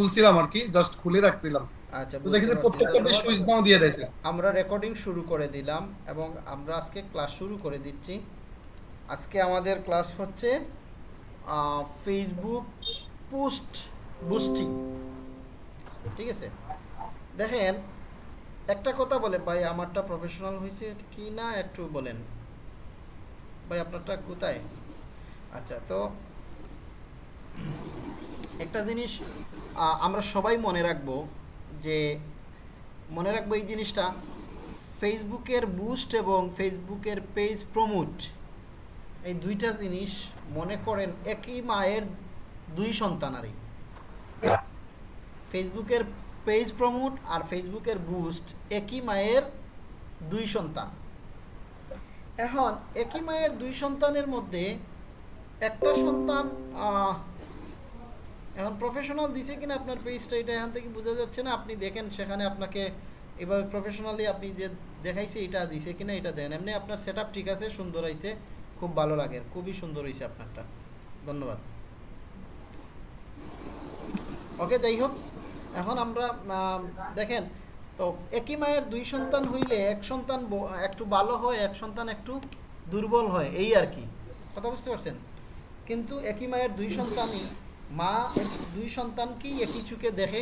খুলছিলাম আর কি জাস্ট খুলে রাখছিলাম। আচ্ছা দেখি যে প্রত্যেকটা। সুইচ নাও দিয়ে দিয়েছে। আমরা রেকর্ডিং শুরু করে দিলাম এবং আমরা আজকে ক্লাস শুরু করে দিচ্ছি। আজকে আমাদের ক্লাস হচ্ছে ফেসবুক পোস্ট বুস্টিং ঠিক আছে? দেখেন একটা কথা বলে ভাই আমারটা প্রফেশনাল হয়েছে কি না একটু বলেন। ভাই আপনারটা কোথায়? আচ্ছা তো একটা জিনিস আমরা সবাই মনে রাখব যে, মনে রাখব এই জিনিসটা ফেসবুকের বুস্ট এবং ফেসবুকের পেজ প্রমোট এই দুইটা জিনিস মনে করেন একই মায়ের দুই সন্তানারই ফেসবুকের পেজ প্রমোট আর ফেসবুকের বুস্ট একই মায়ের দুই সন্তান। এখন, একই মায়ের দুই সন্তানের মধ্যে একটা সন্তান এখন প্রফেশনাল দিছে কিনা আপনার পেজটা এটা এখান থেকে বোঝা যাচ্ছে না। আপনি দেখেন, সেখানে আপনাকে এভাবে প্রফেশনালি আপনি যে দেখাইছে, এটা দিছে কিনা, এটা দেন। এমনি আপনার সেট ঠিক আছে, সুন্দর হয়েছে খুব ভালো লাগে। খুবই সুন্দর হয়েছে আপনারটা। ধন্যবাদ। ওকে, যাই হোক, এখন আমরা দেখেন, তো একই মায়ের দুই সন্তান হইলে এক সন্তান একটু ভালো হয়, এক সন্তান একটু দুর্বল হয়, এই আর কি। কথা বুঝতে পারছেন? কিন্তু একই মায়ের দুই সন্তানই মা দুই সন্তানকেই একই চুকে দেখে,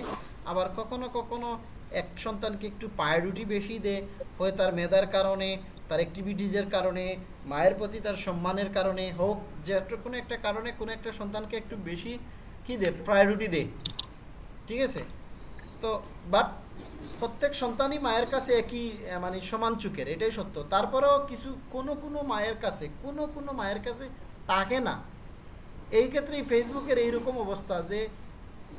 আবার কখনো কখনো এক সন্তানকে একটু প্রায়োরিটি বেশি দেয় হয় তার মেধার কারণে, তার অ্যাক্টিভিটিজের কারণে, মায়ের প্রতি তার সম্মানের কারণে, হোক যে কোনো একটা কারণে কোনো একটা সন্তানকে একটু বেশি কী দে প্রায়োরিটি দে। ঠিক আছে? তো বাট প্রত্যেক সন্তানই মায়ের কাছে একই মানে সমান চুকের এটাই সত্য। তারপরেও কিছু কোনো কোনো মায়ের কাছে, কোনো কোনো মায়ের কাছে তাকে না। এই ক্ষেত্রেই ফেসবুকের এইরকম অবস্থা যে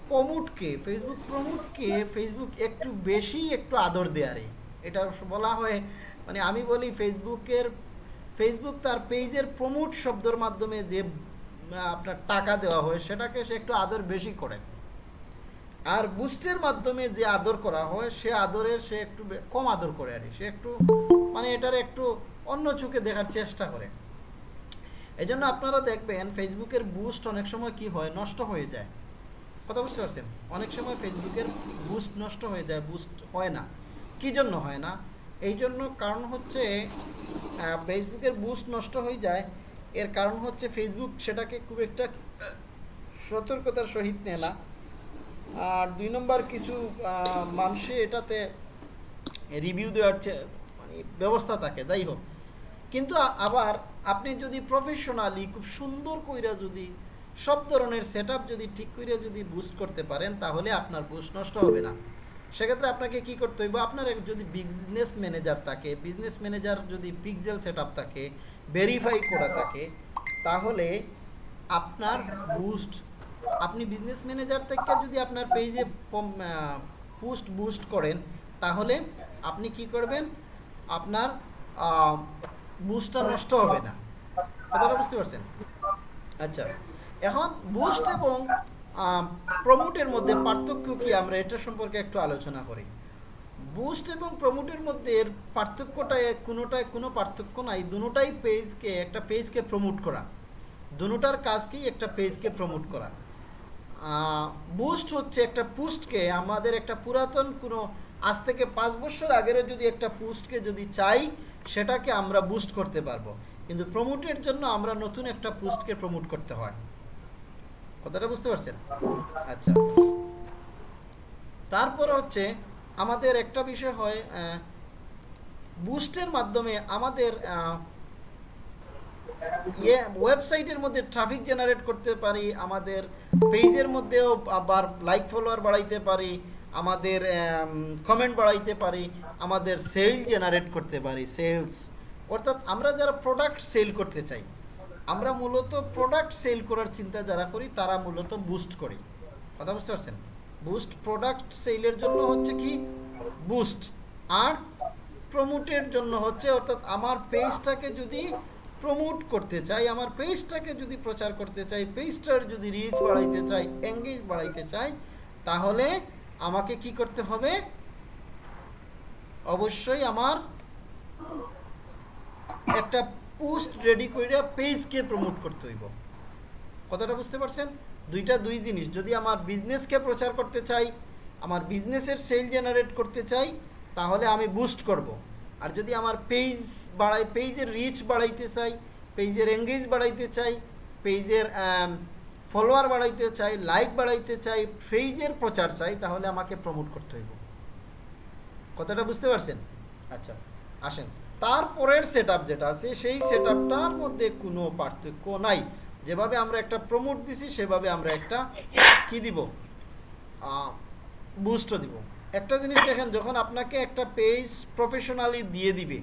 প্রমোটকে ফেসবুক প্রমোটকে ফেসবুক একটু বেশি একটু আদর দেয়ারে এটা বলা হয় মানে আমি বলি ফেসবুকের ফেসবুক তার পেজের প্রমোট শব্দের মাধ্যমে যে আপনার টাকা দেওয়া হয়, সেটাকে সে একটু আদর বেশি করে। আর বুস্টের মাধ্যমে যে আদর করা হয়, সে আদরের সে একটু কম আদর করে আর সে একটু মানে এটার একটু অন্য চোখে দেখার চেষ্টা করে। এই জন্য আপনারা দেখবেন ফেসবুকের বুস্ট অনেক সময় কি হয়? নষ্ট হয়ে যায়। কথা বুঝতে পারছেন? অনেক সময় ফেসবুকের বুস্ট নষ্ট হয়ে যায় বুস্ট হয় না। কি জন্য হয় না? এই জন্য কারণ হচ্ছে ফেসবুকের বুস্ট নষ্ট হয়ে যায়। এর কারণ হচ্ছে ফেসবুক সেটাকে খুব একটা সতর্কতার সহিত নেয় না। আর দুই নম্বর কিছু মানুষে এটাতে রিভিউ দেওয়ার মানে ব্যবস্থা থাকে, যাই হোক। কিন্তু আবার আপনি যদি প্রফেশনালি খুব সুন্দর কইরা যদি সব ধরনের সেট যদি ঠিক করে যদি বুস্ট করতে পারেন, তাহলে আপনার বুস্ট নষ্ট হবে না। সেক্ষেত্রে আপনাকে কি করতে হইব? আপনার যদি বিজনেস ম্যানেজার থাকে বিজনেস ম্যানেজার যদি পিকজেল সেট থাকে ভেরিফাই করা থাকে, তাহলে আপনার বুস্ট আপনি বিজনেস ম্যানেজার থেকে যদি আপনার পেজে পোস্ট বুস্ট করেন, তাহলে আপনি কি করবেন? আপনার বুস্টটা নষ্ট হবে না। কথাটা বুঝতে পারছেন? আচ্ছা এখন বুস্ট এবং প্রমোটের মধ্যে পার্থক্য কি? আমরা এটা সম্পর্কে একটু আলোচনা করি। বুস্ট এবং প্রমোটের মধ্যে পার্থক্যটা কোনোটায় কোনো পার্থক্য নাই। দুটোটাই পেজকে, একটা পেজকে প্রমোট করা। দুটার কাজকেই একটা পেজকে প্রমোট করা। বুস্ট হচ্ছে একটা পুস্টকে, আমাদের একটা পুরাতন কোনো, আজ থেকে পাঁচ বছর আগেরও যদি একটা পুস্টকে যদি চাই সেটাকে আমরা বুস্ট করতে পারব। কিন্তু প্রমোটের জন্য আমরা নতুন একটা পোস্টকে প্রমোট করতে হয়। কথাটা বুঝতে পারছেন? আচ্ছা। তারপর হচ্ছে আমাদের একটা বিষয় হয় বুস্টের মাধ্যমে আমাদের ইয়ে ওয়েবসাইটের মধ্যে ট্রাফিক জেনারেট করতে পারি, আমাদের পেজের মধ্যেও আবার লাইক ফলোয়ার বাড়াইতে পারি আমাদের কমেন্ট বাড়াইতে পারি, আমাদের সেল জেনারেট করতে পারি সেলস অর্থাৎ আমরা যারা প্রোডাক্ট সেল করতে চাই, আমরা মূলত প্রোডাক্ট সেল করার চিন্তা যারা করি, তারা মূলত বুস্ট করি। কথা বুঝতে পারছেন? বুস্ট প্রোডাক্ট সেলের জন্য হচ্ছে কি? বুস্ট আর প্রমোটের জন্য হচ্ছে, অর্থাৎ আমার পেজটাকে যদি প্রমোট করতে চাই, আমার পেজটাকে যদি প্রচার করতে চাই পেজটার যদি রিচ বাড়াইতে চাই এঙ্গেজ বাড়াইতে চাই, তাহলে আমাকে কি করতে হবে? অবশ্যই আমার একটা পোস্ট রেডি করে পেজকে প্রমোট করতে হইব। কথাটা বুঝতে পারছেন? দুইটা দুই জিনিস। যদি আমার বিজনেসকে প্রচার করতে চাই, আমার বিজনেসের সেল জেনারেট করতে চাই, তাহলে আমি বুস্ট করব। আর যদি আমার পেজ বাড়াই, পেজের রিচ বাড়াইতে চাই, পেজের এঙ্গেজ বাড়াইতে চাই, পেজের ফলোয়ার বাড়াইতে চাই লাইক বাড়াইতে চাই, পেজের প্রচার চাই, তাহলে আমাকে প্রমোট করতে হইব। কথাটা বুঝতে পারছেন? আচ্ছা আসেন। তারপরের সেট যেটা আছে, সেই সেট মধ্যে কোনো পার্থক্য নাই। যেভাবে আমরা একটা প্রমোট দিছি, সেভাবে আমরা একটা কি দিব? বুস্ট দিব। একটা জিনিস দেখেন, যখন আপনাকে একটা পেজ প্রফেশনালি দিয়ে দিবে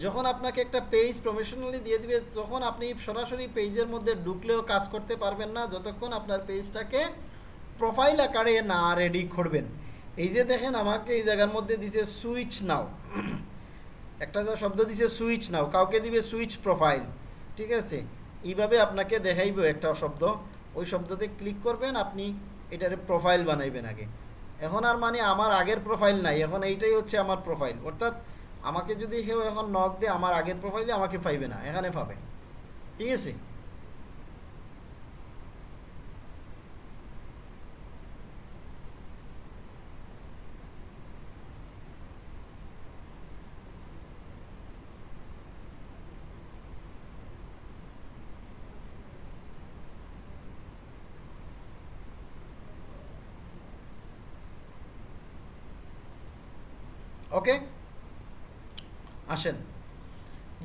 যখন আপনাকে একটা পেজ প্রফেশনালি দিয়ে দিবে, তখন আপনি সরাসরি পেজের মধ্যে ঢুকলেও কাজ করতে পারবেন না, যতক্ষণ আপনার পেজটাকে প্রোফাইল আকারে না রেডি করবেন। এই যে দেখেন, আমাকে এই জায়গার মধ্যে দিছে সুইচ নাও একটা যা শব্দ দিছে সুইচ নাও কাউকে দিবে সুইচ প্রোফাইল ঠিক আছে? এইভাবে আপনাকে দেখাইব একটা শব্দ। ওই শব্দতে ক্লিক করবেন, আপনি এটার প্রোফাইল বানাইবেন আগে। এখন আর মানে আমার আগের প্রোফাইল নাই, এখন এইটাই হচ্ছে আমার প্রোফাইল অর্থাৎ আমাকে যদি কেউ এখন নক দেয়, আমার আগের প্রোফাইলে আমাকে পাইবে না, এখানে পাবে। ঠিক আছে ওকে আসেন।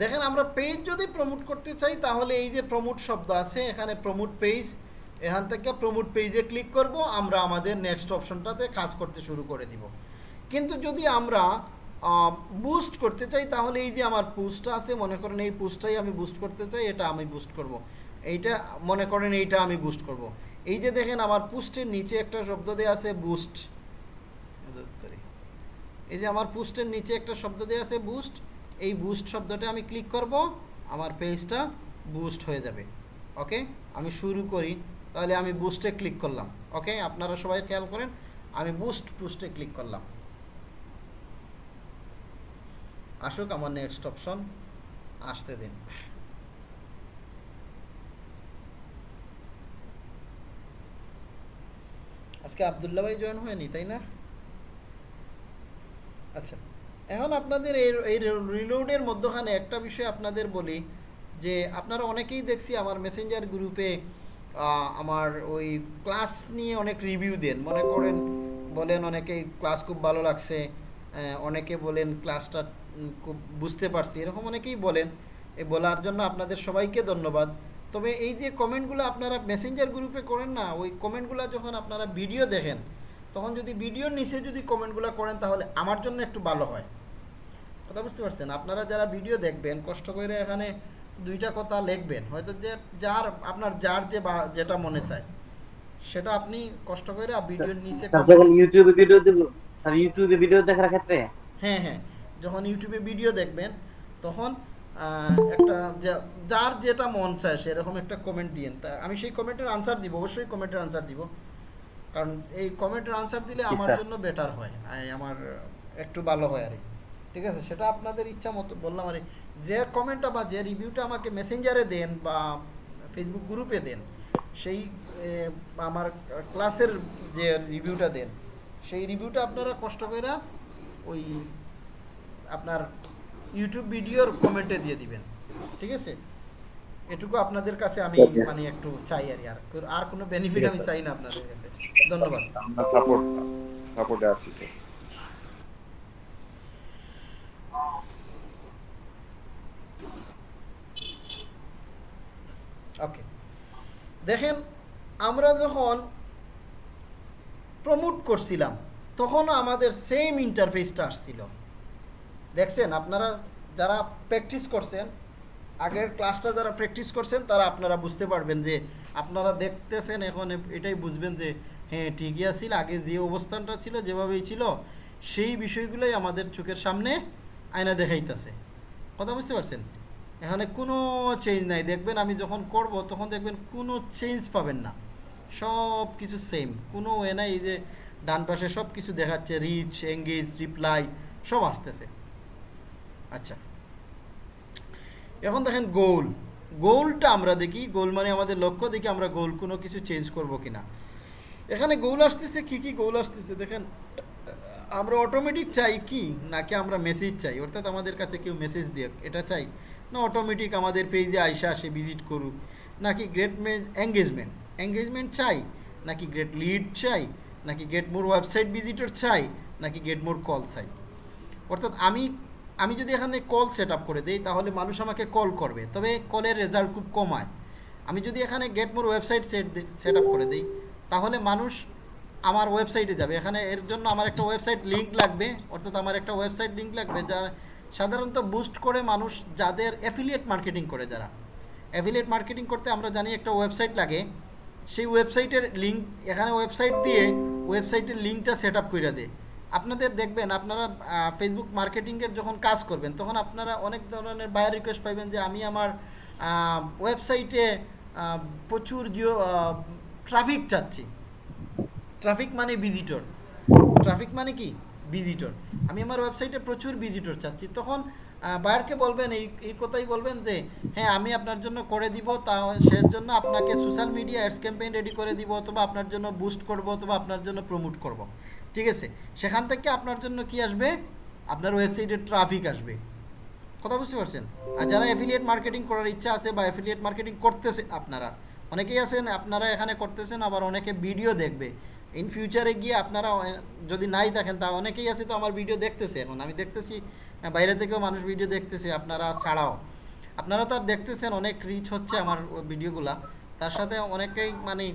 দেখেন আমরা পেজ যদি প্রমোট করতে চাই তাহলে এই যে প্রমোট শব্দ আছে এখানে প্রমোট পেজ এখান থেকে প্রমোট পেজে ক্লিক করব আমরা আমাদের নেক্সট অপশনটাতে কাজ করতে শুরু করে দিব। কিন্তু যদি আমরা বুস্ট করতে চাই তাহলে এই যে আমার পোস্টটা আছে মনে করেন এই পোস্টটাই আমি বুস্ট করতে চাই এটা আমি বুস্ট করব। এইটা মনে করেন এইটা আমি বুস্ট করব। এই যে দেখেন আমার পোস্টের নিচে একটা শব্দ দেওয়া আছে বুস্ট এই যে আমার পোস্টের নিচে একটা শব্দ দেওয়া আছে বুস্ট এই বুস্ট শব্দটা আমি ক্লিক করব, আমার পেজটা বুস্ট হয়ে যাবে। ওকে আমি শুরু করি, তাহলে আমি বুস্টে ক্লিক করলাম। ওকে আপনারা সবাই খেয়াল করেন, আমি বুস্ট বুস্টে ক্লিক করলাম। আসুক আমার নেক্সট অপশন আসতে দিন। আজকে আবদুল্লা ভাই জয়েন হয়নি, তাই না? আচ্ছা। এখন আপনাদের এই এই রিলোডের মধ্যখানে একটা বিষয় আপনাদের বলি, যে আপনারা অনেকেই দেখছি আমার মেসেঞ্জার গ্রুপে আমার ওই ক্লাস নিয়ে অনেক রিভিউ দেন। মনে করেন, বলেন অনেকেই ক্লাস খুব ভালো লাগছে অনেকে বলেন ক্লাসটা খুব বুঝতে পারছি, এরকম অনেকেই বলেন। এই বলার জন্য আপনাদের সবাইকে ধন্যবাদ। তবে এই যে কমেন্টগুলো আপনারা মেসেঞ্জার গ্রুপে করেন না, ওই কমেন্টগুলো যখন আপনারা ভিডিও দেখেন তখন যদি ভিডিওর নিচে যদি কমেন্টগুলো করেন তাহলে আমার জন্য একটু ভালো হয়। কথা বুঝতে পারছেন? আপনারা যারা ভিডিও দেখবেন কষ্ট করে এখানে দুইটা কথা লিখবেন। হয়তো যে যার আপনার যার যে বা যেটা মনে চায়। সেটা আপনি কষ্ট করে ভিডিওর নিচে যখন ইউটিউবে ভিডিও দেব স্যার ইউটিউবে ভিডিও দেখার ক্ষেত্রে? হ্যাঁ হ্যাঁ। যখন ইউটিউবে ভিডিও দেখবেন তখন একটা যার যেটা মন চায় সেরকম একটা কমেন্ট দিয়েন। তা আমি সেই কমেন্টের আনসার দিব অবশ্যই কমেন্টের আনসার দিব। কারণ এই কমেন্টের আনসার দিলে আমার জন্য বেটার হয়। আমার একটু ভালো হয় আর ঠিক আছে? সেটা আপনাদের ইচ্ছা মতো বললাম আর যে কমেন্টটা বা যে রিভিউটা আমাকে মেসেঞ্জারে দেন বা ফেসবুক গ্রুপে দেন সেই আমার ক্লাসের যে রিভিউটা দেন সেই রিভিউটা আপনারা কষ্ট করে ওই আপনার ইউটিউব ভিডিওর কমেন্টে দিয়ে দিবেন। ঠিক আছে? এটুকু আপনাদের কাছে আমি মানে একটু চাই আর আর আর কোনো বেনিফিট আমি চাই না আপনাদের কাছে। ধন্যবাদ। আমরা সাপোর্ট সাপোর্টে আছি স্যার ওকে দেখেন আমরা যখন প্রমোট করছিলাম তখন আমাদের সেম ইন্টারফেসটা আসছিল। দেখছেন আপনারা যারা প্র্যাকটিস করছেন আগের ক্লাসটা যারা প্র্যাকটিস করছেন তারা আপনারা বুঝতে পারবেন যে আপনারা দেখতেছেন এখন এটাই বুঝবেন যে হ্যাঁ ঠিকই আছিল। আগে যে অবস্থানটা ছিল, যেভাবেই ছিল, সেই বিষয়গুলোই আমাদের চোখের সামনে আয়না দেখাইতেছে। কথা বুঝতে পারছেন? এখানে কোনো চেঞ্জ নাই। দেখবেন আমি যখন করব, তখন দেখবেন কোনো চেঞ্জ পাবেন না। সব কিছু সেম কোনো এ নাই যে ডান পাশে সব কিছু দেখাচ্ছে রিচ এঙ্গেজ রিপ্লাই সব আসতেছে। আচ্ছা। এখন দেখেন গোল গোলটা আমরা দেখি। গোল মানে আমাদের লক্ষ্য দেখি আমরা গোল কোনো কিছু চেঞ্জ করব কিনা। এখানে গোল আসতেছে, কি কি গোল আসতেছে? দেখেন, আমরা অটোমেটিক চাই কি? নাকি আমরা মেসেজ চাই? অর্থাৎ আমাদের কাছে কেউ মেসেজ দিয়ে এটা চাই? না অটোমেটিক আমাদের পেজে আইসা আসে ভিজিট করুক। নাকি গ্রেট এঙ্গেজমেন্ট এঙ্গেজমেন্ট চাই? নাকি গ্রেট লিড চাই? নাকি গেট মোর ওয়েবসাইট ভিজিটর চাই? নাকি গেট মোর কল চাই? অর্থাৎ আমি আমি যদি এখানে কল সেট আপ করে দিই, তাহলে মানুষ আমাকে কল করবে। তবে কলের রেজাল্ট খুব কমায় আমি যদি এখানে get more website set set up করে দিই তাহলে মানুষ আমার ওয়েবসাইটে যাবে। এখানে এর জন্য আমার একটা ওয়েবসাইট লিঙ্ক লাগবে, অর্থাৎ আমার একটা ওয়েবসাইট লিঙ্ক লাগবে যা সাধারণত বুস্ট করে মানুষ যাদের অ্যাফিলিয়েট মার্কেটিং করে যারা। অ্যাফিলিয়েট মার্কেটিং করতে আমরা জানি একটা ওয়েবসাইট লাগে, সেই ওয়েবসাইটের লিঙ্ক এখানে ওয়েবসাইট দিয়ে ওয়েবসাইটের লিঙ্কটা সেট আপ করে দেয়। আপনাদের দেখবেন, আপনারা ফেসবুক মার্কেটিংয়ের যখন কাজ করবেন, তখন আপনারা অনেক ধরনের বায়ার রিকোয়েস্ট পাইবেন যে, আমি আমার ওয়েবসাইটে প্রচুর জিও ট্রাফিক চাচ্ছি। ট্রাফিক মানে ভিজিটর ট্রাফিক মানে কি? ভিজিটর আমি আমার ওয়েবসাইটে প্রচুর ভিজিটর চাচ্ছি। তখন বায়ারকে বলবেন, এই এই কথাই বলবেন যে হ্যাঁ আমি আপনার জন্য করে দিব, তা সে জন্য আপনাকে social media ads campaign ready করে দিব, অথবা আপনার জন্য বুস্ট করব, অথবা আপনার জন্য প্রমোট করব। ঠিক আছে? সেখান থেকে আপনার জন্য কি আসবে? আপনার ওয়েবসাইটে ট্রাফিক আসবে। কথা বুঝতে পারছেন? আর যারা অ্যাফিলিয়েট মার্কেটিং করার ইচ্ছা আছে বা অ্যাফিলিয়েট মার্কেটিং করতেছে আপনারা অনেকেই আছেন, আপনারা এখানে করতেছেন, আবার অনেকে ভিডিও দেখবে। ইন ফিউচারে গিয়ে আপনারা যদি নাই দেখেন, তা অনেকেই আছে তো আমার ভিডিও দেখতেছে এখন। আমি দেখতেছি বাইরে থেকেও মানুষ ভিডিও দেখতেছে, আপনারা ছাড়াও। আপনারা তো আর দেখতেছেন, অনেক রিচ হচ্ছে আমার ভিডিওগুলা। তার সাথে অনেকেই মানে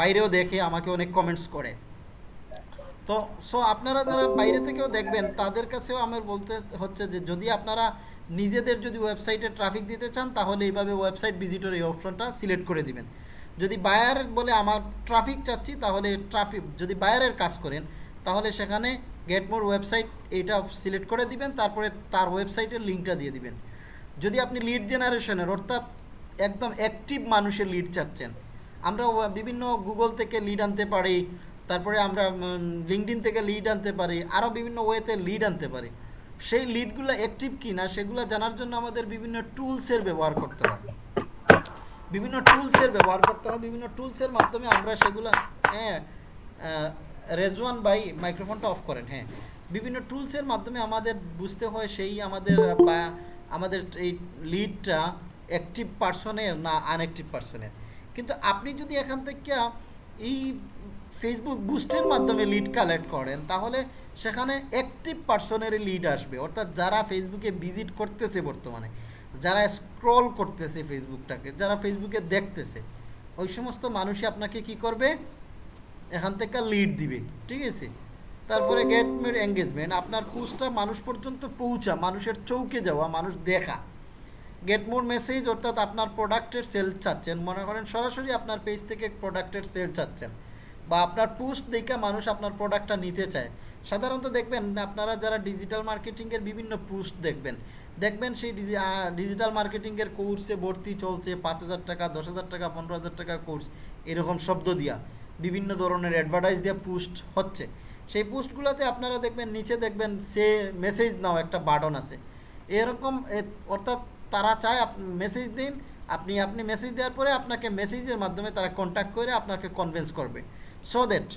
বাইরেও দেখে, আমাকে অনেক কমেন্টস করে। তো সো আপনারা যারা বাইরে থেকেও দেখবেন, তাদের কাছেও আমার বলতে হচ্ছে যে, যদি আপনারা নিজেদের যদি ওয়েবসাইটে ট্রাফিক দিতে চান, তাহলে এইভাবে ওয়েবসাইট ভিজিটর এই অপশনটা সিলেক্ট করে দিবেন। যদি বায়ার বলে, আমার ট্রাফিক চাচ্ছি, তাহলে ট্রাফিক যদি বায়ারের কাজ করেন, তাহলে সেখানে গেট মোর ওয়েবসাইট এইটা সিলেক্ট করে দিবেন, তারপরে তার ওয়েবসাইটের লিঙ্কটা দিয়ে দিবেন। যদি আপনি লিড জেনারেশনের অর্থাৎ একদম অ্যাক্টিভ মানুষের লিড চাচ্ছেন, আমরা বিভিন্ন গুগল থেকে লিড আনতে পারি, তারপরে আমরা লিঙ্কডিন থেকে লিড আনতে পারি, আরও বিভিন্ন ওয়েতে লিড আনতে পারি। সেই লিডগুলো অ্যাক্টিভ কি না সেগুলো জানার জন্য আমাদের বিভিন্ন টুলসের ব্যবহার করতে হয়। বিভিন্ন টুলসের ব্যবহার করতে হয়। বিভিন্ন টুলসের মাধ্যমে আমরা সেগুলো হ্যাঁ রেজওয়ান বাই মাইক্রোফোনটা অফ করেন হ্যাঁ। বিভিন্ন টুলসের মাধ্যমে আমাদের বুঝতে হয় সেই আমাদের বা আমাদের এই লিডটা অ্যাক্টিভ পার্সনের না আনঅ্যাক্টিভ পার্সনের কিন্তু আপনি যদি এখান থেকে এই ফেসবুক বুস্টের মাধ্যমে লিড কালেক্ট করেন, তাহলে সেখানে অ্যাক্টিভ পার্সনের লিড আসবে। অর্থাৎ যারা ফেসবুকে ভিজিট করতেছে বর্তমানে, যারা স্ক্রল করতেছে ফেসবুকটাকে যারা ফেসবুকে দেখতেছে, ওই সমস্ত মানুষই আপনাকে কি করবে? এখান থেকে লিড দিবে, ঠিক আছে? তারপরে গেট মেড এঙ্গেজমেন্ট আপনার পোস্টটা মানুষ পর্যন্ত পৌঁছা, মানুষের চৌকে যাওয়া, মানুষ দেখা। গেট মোর মেসেজ অর্থাৎ আপনার প্রোডাক্টের সেল চাচ্ছেন, মনে করেন সরাসরি আপনার পেজ থেকে প্রোডাক্টের সেল চাচ্ছেন। বা আপনার পোস্ট দেখে মানুষ আপনার প্রোডাক্টটা নিতে চায়। সাধারণত দেখবেন আপনারা যারা ডিজিটাল মার্কেটিংয়ের বিভিন্ন পোস্ট দেখবেন দেখবেন সেই ডিজিটাল মার্কেটিংয়ের কোর্সে ভর্তি চলছে, পাঁচ হাজার টাকা, দশ হাজার টাকা, পনেরো হাজার টাকা কোর্স এরকম শব্দ দিয়া, বিভিন্ন ধরনের অ্যাডভার্টাইজ দিয়ে পোস্ট হচ্ছে। সেই পোস্টগুলোতে আপনারা দেখবেন, নিচে দেখবেন সে মেসেজ নাও একটা বাটন আছে। এরকম অর্থাৎ তারা চায় মেসেজ দিন, আপনি আপনি মেসেজ দেওয়ার পরে আপনাকে মেসেজের মাধ্যমে তারা কন্ট্যাক্ট করে আপনাকে কনভিন্স করবে। সো দ্যাট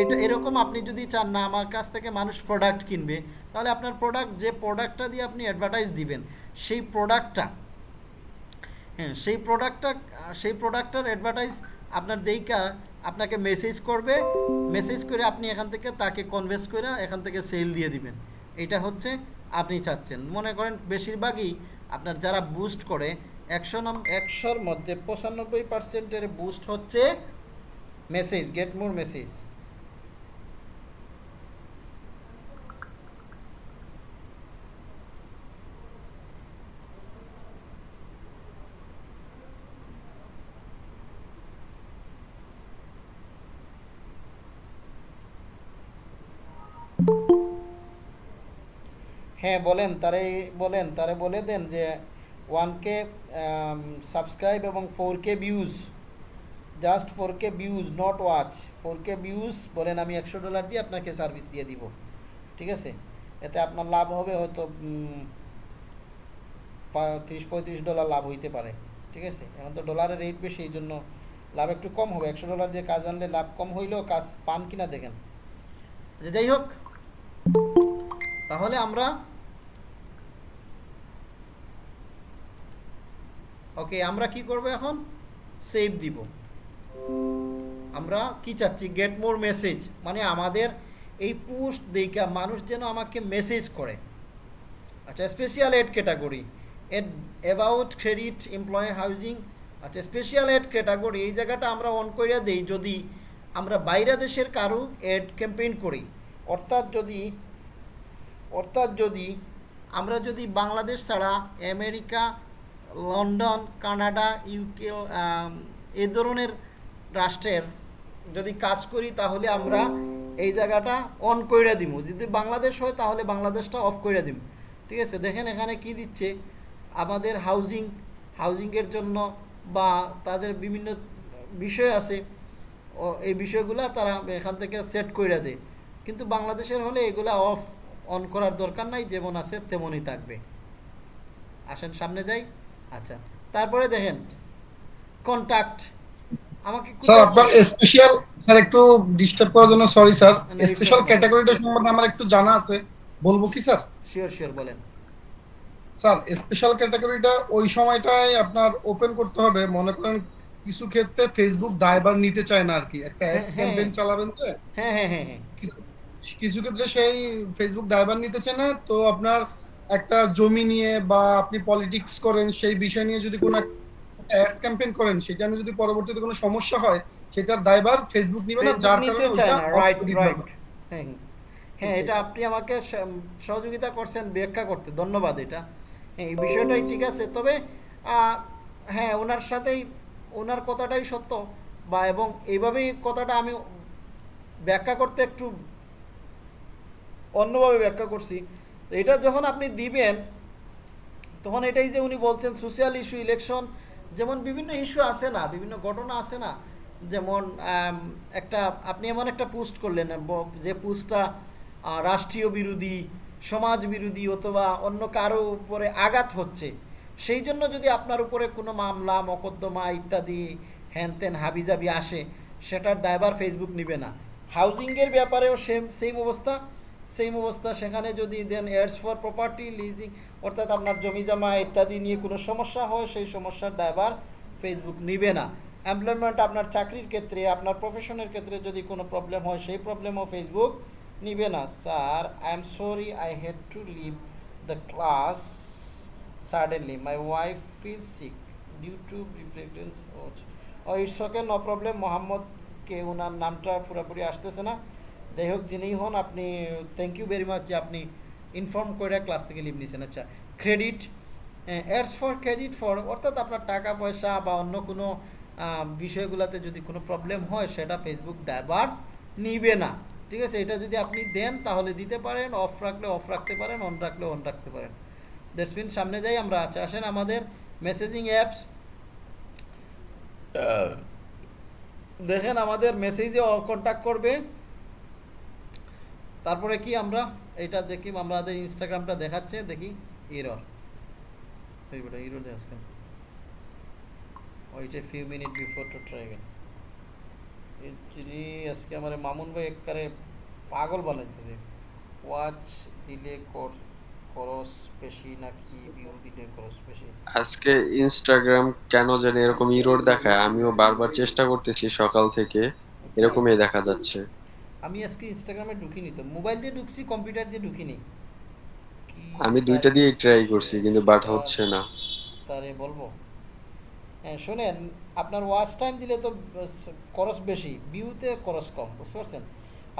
এটা এরকম আপনি যদি চান না, আমার কাছ থেকে মানুষ প্রোডাক্ট কিনবে, তাহলে আপনার প্রোডাক্ট যে প্রোডাক্টটা দিয়ে আপনি অ্যাডভার্টাইজ দিবেন, সেই প্রোডাক্টটা হ্যাঁ সেই প্রোডাক্টটা সেই প্রোডাক্টটার অ্যাডভার্টাইজ আপনার দেইকা আপনাকে মেসেজ করবে মেসেজ করে আপনি এখান থেকে তাকে কনভেন্স করে এখান থেকে সেল দিয়ে দিবেন। এটা হচ্ছে আপনি চাচ্ছেন। মনে করেন বেশিরভাগই আপনার যারা বুস্ট করে, একশো নম, একশোর মধ্যে পঁচানব্বই পার্সেন্টের বুস্ট হচ্ছে মেসেজ গেট মোর মেসেজ হ্যাঁ বলেন, তারে বলেন, তারে বলে দেন যে ওয়ান কে সাবস্ক্রাইব এবং four K views just four K views not watch four K views বলেন আমি একশো ডলার দিয়ে আপনাকে সার্ভিস দিয়ে দিব। ঠিক আছে? এতে আপনার লাভ হবে হয়তো তিরিশ পঁয়ত্রিশ ডলার লাভ হইতে পারে। ঠিক আছে? এখন তো ডলারের রেট বেশি এই জন্য লাভ একটু কম হবে। একশো ডলার দিয়ে কাজ আনলে লাভ কম হইলেও কাজ পান কিনা দেখেন। আচ্ছা, যাই হোক। তাহলে আমরা ওকে আমরা কি করব এখন? সেভ দিব। আমরা কি চাচ্ছি? গেট মোর মেসেজ মানে আমাদের এই পোস্ট দেখা মানুষ যেন আমাকে মেসেজ করে। আচ্ছা special ad category ad about credit employ housing আচ্ছা স্পেশাল এড ক্যাটাগরি এই জায়গাটা আমরা অন করিয়া দেই, যদি আমরা বাইরে দেশের কারও এড ক্যাম্পেইন করি। অর্থাৎ যদি অর্থাৎ যদি আমরা যদি বাংলাদেশ ছাড়া আমেরিকা লন্ডন কানাডা ইউকে এই ধরনের রাষ্ট্রের যদি কাজ করি তাহলে আমরা এই জায়গাটা অন কইরা দিব যদি বাংলাদেশ হয় তাহলে বাংলাদেশটা অফ কইরা দিব ঠিক আছে? দেখেন এখানে কি দিচ্ছে? আমাদের হাউজিং হাউজিংয়ের জন্য বা তাদের বিভিন্ন বিষয় আছে এই বিষয়গুলো তারা এখান থেকে সেট কইরা দেয়। কিন্তু বাংলাদেশের হলে এগুলা অফ অন করার দরকার নাই, যেমন আছে তেমনই থাকবে। আসেন সামনে যাই। আচ্ছা তারপরে দেখেন কন্টাক্ট আমাকে স্যার আপনার স্পেশাল স্যার একটু ডিস্টার্ব করার জন্য সরি স্যার। স্পেশাল ক্যাটাগরিটা সম্বন্ধে আমার একটু জানা আছে। বলব কি স্যার? শিওর শিওর বলেন। স্যার স্পেশাল ক্যাটাগরিটা ওই সময়টায় আপনার ওপেন করতে হবে। মনে করেন কিছু ক্ষেত্রে ফেসবুক দায়ভার নিতে চায় না আর কি একটা অ্যাডস হ্যাঁ, ক্যাম্পেইন হ্যাঁ। চালাবেন তো হ্যাঁ হ্যাঁ হ্যাঁ হ্যাঁ। কিছু কিছু ক্ষেত্রে সেই ফেসবুক দায়ভার নিতে চায় না। তো আপনার একটা জমি নিয়ে বা আপনি পলিটিক্স করেন সেই বিষয় নিয়ে যদি কোনো অ্যাডস ক্যাম্পেইন করেন সেটা যদি পরবর্তীতে কোনো সমস্যা হয় সেটার দায়ভার ফেসবুক নিবে না যার কারণে রাইট রাইট হ্যাঁ হ্যাঁ এটা আপনি আমাকে সহযোগিতা করছেন ব্যাখ্যা করতে ধন্যবাদ এটা। হ্যাঁ এই বিষয়টাই ঠিক আছে তবে হ্যাঁ ওনার সাথেই ওনার কথাটাই সত্য বা এবং এইভাবেই কথাটা আমি ব্যাখ্যা করতে একটু অন্যভাবে ব্যাখ্যা করছি। এটা যখন আপনি দিবেন তখন এটাই যে উনি বলছেন সোশ্যাল ইস্যু ইলেকশন যেমন বিভিন্ন ইস্যু আছে না, বিভিন্ন ঘটনা আছে না। যেমন একটা, আপনি এমন একটা পোস্ট করলেন যে পোস্টটা রাষ্ট্রীয় বিরোধী, সমাজ বিরোধী অথবা অন্য কারও উপরে আঘাত হচ্ছে, সেই জন্য যদি আপনার উপরে কোনো মামলা, মকদ্দমা ইত্যাদি হ্যান ত্যান হাবিজাবি আসে, সেটার দায়ভার ফেসবুক নেবে না। হাউজিংয়ের ব্যাপারেও সেম সেম অবস্থা। সেম অবস্থা, সেখানে যদি দেন এয়ার্স ফর প্রপার্টি লিজিং অর্থাৎ আপনার জমি জমা ইত্যাদি নিয়ে কোনো সমস্যা হয়, সেই সমস্যার দায়ভার ফেসবুক নিবে না। এমপ্লয়মেন্ট আপনার চাকরির ক্ষেত্রে, আপনার প্রফেশনের ক্ষেত্রে যদি কোনো প্রবলেম হয়, সেই প্রবলেমও ফেসবুক নিবে না। Sir I am sorry I had to leave the class suddenly my wife feel sick due to preference oh it's okay no problem মোহাম্মদকে ওনার নামটা পুরোপুরি আসতেছে না। যাই হোক, যিনিই হন, আপনি থ্যাংক ইউ ভেরি মাচ যে আপনি ইনফর্ম করে ক্লাস থেকে লিভ নিয়েছেন আচ্ছা credit ads for credit for অর্থাৎ আপনার টাকা, পয়সা বা অন্য কোনো বিষয়গুলোতে যদি কোনো প্রবলেম হয়, সেটা ফেসবুক দায়বার নিবে না। ঠিক আছে? এটা যদি আপনি দেন, তাহলে দিতে পারেন অফ রাখলে অফ রাখতে পারেন অন রাখলে অন রাখতে পারেন। দেশবিন সামনে যাই আমরা আছে আসেন আমাদের মেসেজিং অ্যাপস দেখেন আমাদের মেসেজে কন্ট্যাক্ট করবে। তারপরে কি আমরা? এটা দেখি আমাদের ইনস্টাগ্রামটা দেখাচ্ছে দেখি এরর এই বেটা এরর দেখাস কেন? ওইটা few minute before to try again আজকে আমার মামুন ভাই একবারে পাগল বানাইতেছে। ওয়াচ দিলে কর খরচ বেশি নাকি ভিউ দিলে খরচ বেশি? আজকে ইনস্টাগ্রাম কেন জানি এরকম ইরোর দেখায় আমিও বারবার চেষ্টা করতেছি সকাল থেকে এরকমই দেখা যাচ্ছে। আমি আজকে ইনস্টাগ্রামে ঢুকিনি তো। মোবাইল দিয়ে ঢুকছি কম্পিউটার দিয়ে ঢুকিনি। আমি দুইটা service ট্রাই করছি কিন্তু বাট হচ্ছে না। তারে বলব। হ্যাঁ শুনেন আপনার ওয়াচ টাইম দিলে তো খরচ বেশি ভিউতে খরচ কম বুঝতে পারছেন?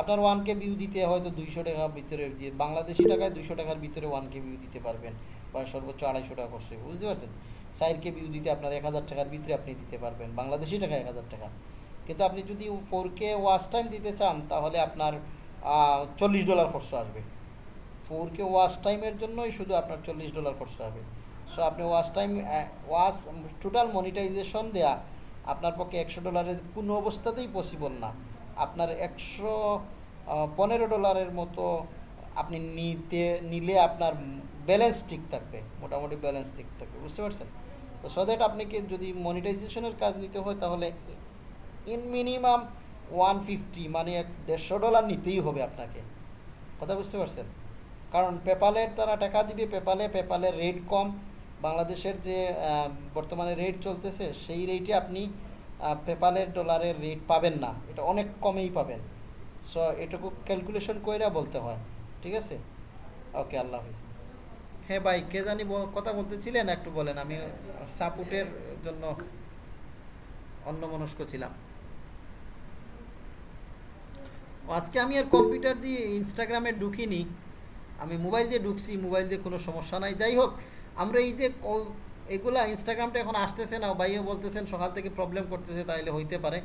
আপনার ওয়ান কে ভিউ দিতে হয়তো দুইশো টাকার ভিতরে দিয়ে বাংলাদেশি টাকায় দুইশো টাকার ভিতরে ওয়ান কে ভিউ দিতে পারবেন বা সর্বোচ্চ আড়াইশো টাকা খরচ হবে বুঝতে পারছেন? সাইড কে ভিউ দিতে আপনার এক হাজার টাকার ভিতরে আপনি দিতে পারবেন বাংলাদেশি টাকা এক হাজার টাকা। কিন্তু আপনি যদি ফোর কে ওয়াচ টাইম দিতে চান, তাহলে আপনার চল্লিশ ডলার খরচ আসবে। ফোর কে ওয়াচ টাইমের জন্যই শুধু আপনার চল্লিশ ডলার খরচ হবে। সো আপনি watch time watch total monetization দেয়া আপনার পক্ষে একশো ডলারের কোনো অবস্থাতেই পসিবল না। আপনার একশো পনেরো ডলারের মতো আপনি নিতে, নিলে আপনার ব্যালেন্স ঠিক থাকবে। মোটামুটি ব্যালেন্স ঠিক থাকবে। বুঝতে পারছেন? তো সো দ্যাট আপনাকে যদি মনিটাইজেশনের কাজ নিতে হয়, তাহলে ইন মিনিমাম ওয়ান ফিফটি মানে এক দেড়শো ডলার নিতেই হবে আপনাকে। কথা বুঝতে পারছেন? কারণ পেপালের তারা টাকা দিবে পেপালে পেপালের রেট কম। বাংলাদেশের যে বর্তমানে রেট চলতেছে, সেই রেটে আপনি পেপালের ডলারের রেট পাবেন না। এটা অনেক কমেই পাবেন। সো এটুকু ক্যালকুলেশন কইরা বলতে হয়। ঠিক আছে? ওকে আল্লাহ হাফিজ। হ্যাঁ ভাই, কে জানি কথা বলতেছিলেন, একটু বলেন। আমি সাপোর্টের জন্য অন্যমনস্ক ছিলাম ও, আজকে আমি আর কম্পিউটার দিয়ে ইনস্টাগ্রামে ঢুকিনি, আমি মোবাইল দিয়ে ঢুকছি, মোবাইল দিয়ে কোনো সমস্যা নাই। যাই হোক, আমরা এই যে এগুলা ইনস্টাগ্রামটা এখন আসতেছে না, ভাইও বলতেছেন সকাল থেকে প্রবলেম করতেছে, তাইলে হইতে পারে।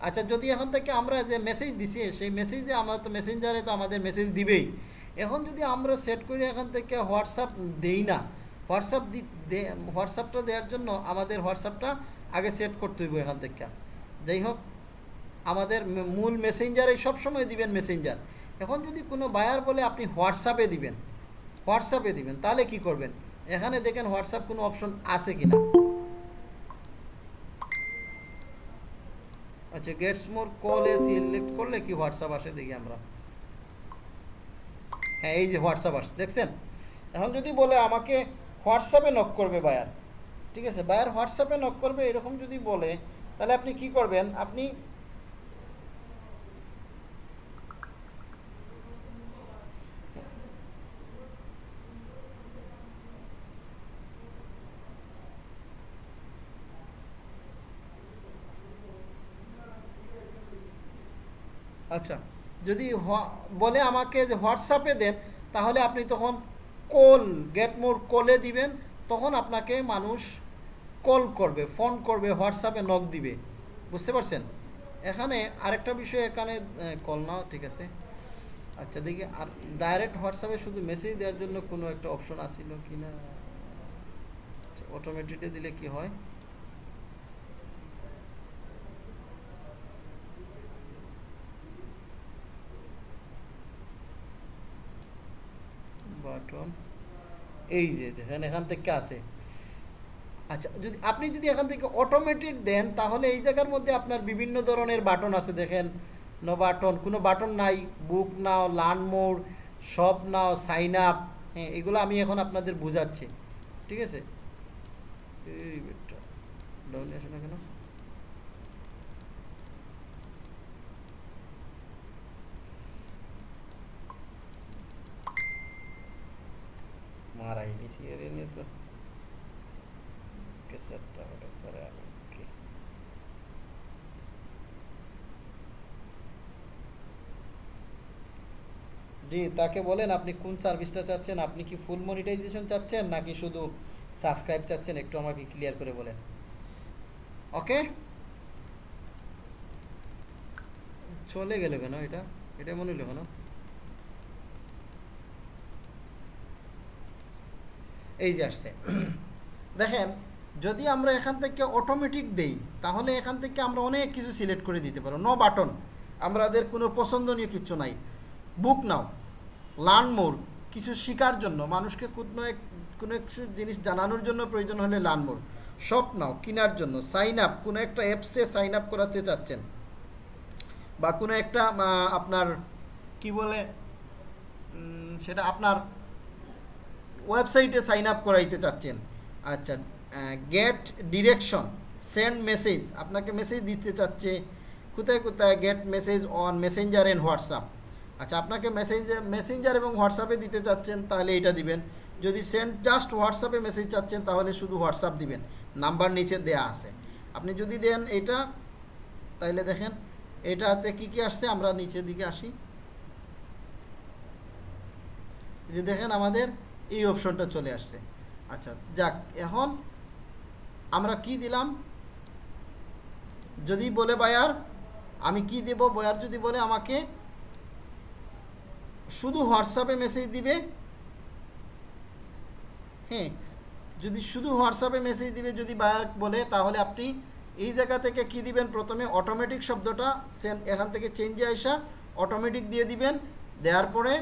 আচ্ছা যদি এখন থেকে আমরা যে মেসেজ দিছি, সেই মেসেজে আমরা তো মেসেঞ্জারে তো আমাদের মেসেজ দিবেই। এখন যদি আমরা সেট করে এখান থেকে হোয়াটসঅ্যাপ দেই না হোয়াটসঅ্যাপ দি, দে- হোয়াটসঅ্যাপটা দেওয়ার জন্য আমাদের হোয়াটসঅ্যাপটা আগে সেট করতে হইব এখান থেকে। যাই হোক আমাদের মূল মেসেঞ্জারে সবসময় দিবেন মেসেঞ্জার এখন যদি কোনো বায়ার বলে, আপনি হোয়াটসঅ্যাপে দিবেন হোয়াটসঅ্যাপে দিবেন, তাহলে কি করবেন? এখানে দেখেন হোয়াটসঅ্যাপ কোনো অপশন আছে কিনা। আচ্ছা গেটস মোর কলে সিলেক্ট করলে কি হোয়াটসঅ্যাপ আসে দেখি আমরা। হ্যাঁ এই যে হোয়াটসঅ্যাপ আসছে, দেখছেন? এখন যদি বলে আমাকে হোয়াটসঅ্যাপে নক করবে বায়ার ঠিক আছে? বায়ার হোয়াটসঅ্যাপে নক করবে, এরকম যদি বলে, তাহলে আপনি কি করবেন? আপনি আচ্ছা যদি বলে আমাকে যে হোয়াটসঅ্যাপে দেন, তাহলে আপনি তখন কল গেট মোর কলে দিবেন, তখন আপনাকে মানুষ কল করবে ফোন করবে হোয়াটসঅ্যাপে নক দিবে। বুঝতে পারছেন? এখানে আরেকটা বিষয় এখানে কল নাও, ঠিক আছে? আচ্ছা দেখি, আর ডাইরেক্ট হোয়াটসঅ্যাপে শুধু মেসেজ দেওয়ার জন্য কোনো একটা অপশন আসিল কি না অটোমেটিকলি দিলে কি হয়? বাটন এই যে দেখেন, এখান থেকে আছে। আচ্ছা যদি আপনি যদি এখান থেকে অটোমেটিক দেন, তাহলে এই জায়গার মধ্যে আপনার বিভিন্ন ধরনের বাটন আছে। দেখেন নো বাটন কোনো বাটন নাই। Book now learn mode shop now sign up হ্যাঁ এগুলো আমি এখন আপনাদের বোঝাচ্ছি। ঠিক আছে? এই বেটা ডাউনে আসে না কেন তো আমি জি, তাকে বলেন আপনি কোন সার্ভিসটা চাচ্ছেন? আপনি কি ফুল মনিটাইজেশন চাচ্ছেন নাকি শুধু সাবস্ক্রাইব চাচ্ছেন? একটু আমাকে ক্লিয়ার করে বলেন। ওকে চলে গেল কেন এটা? এটা মনে হলো কেন? এই যে আসছে। দেখেন, যদি আমরা এখান থেকে অটোমেটিক দেই, তাহলে এখান থেকে আমরা অনেক কিছু সিলেক্ট করে দিতে পারো নো বাটন আমাদের কোনো পছন্দনীয় কিছু নাই। Book now. লার্ন মোর কিছু শেখার জন্য, মানুষকে কোনো এক, কোনো কিছু জিনিস জানানোর জন্য প্রয়োজন হলে লার্ন মোর শপ নাও, কেনার জন্য। সাইন আপ কোনো একটা অ্যাপসে সাইন আপ করাতে চাচ্ছেন। বা কোনো একটা আপনার, কি বলে সেটা আপনার ওয়েবসাইটে সাইন আপ করাইতে চাচ্ছেন। আচ্ছা গেট ডিরেকশন সেন্ড মেসেজ আপনাকে মেসেজ দিতে চাচ্ছে, কোথায় কোথায় get message on messenger and WhatsApp আচ্ছা আপনাকে মেসেজ মেসেঞ্জার এবং হোয়াটসঅ্যাপে দিতে চাচ্ছেন, তাহলে এটা দিবেন। যদি সেন্ড জাস্ট হোয়াটসঅ্যাপে মেসেজ চাচ্ছেন, তাহলে শুধু হোয়াটসঅ্যাপ দিবেন। নাম্বার নিচে দেয়া আছে। আপনি যদি দেন এটা, তাহলে দেখেন, এটাতে কি কি আসছে, আমরা নিচের দিকে আসি। যে দেখেন আমাদের এই অপশনটা চলে আসছে। আচ্ছা যাক, এখন আমরা কি দিলাম? যদি বলে বায়ার আমি কি দেব? বয়ার যদি বলে আমাকে শুধু হোয়াটসঅ্যাপে মেসেজ দিবে হ্যাঁ যদি শুধু হোয়াটসঅ্যাপে মেসেজ দিবে, যদি বায়ার বলে, তাহলে আপনি এই জায়গা থেকে কি দিবেন? প্রথমে অটোমেটিক শব্দটা সেন এখান থেকে চেঞ্জে আসা অটোমেটিক দিয়ে দিবেন, দেওয়ার পরে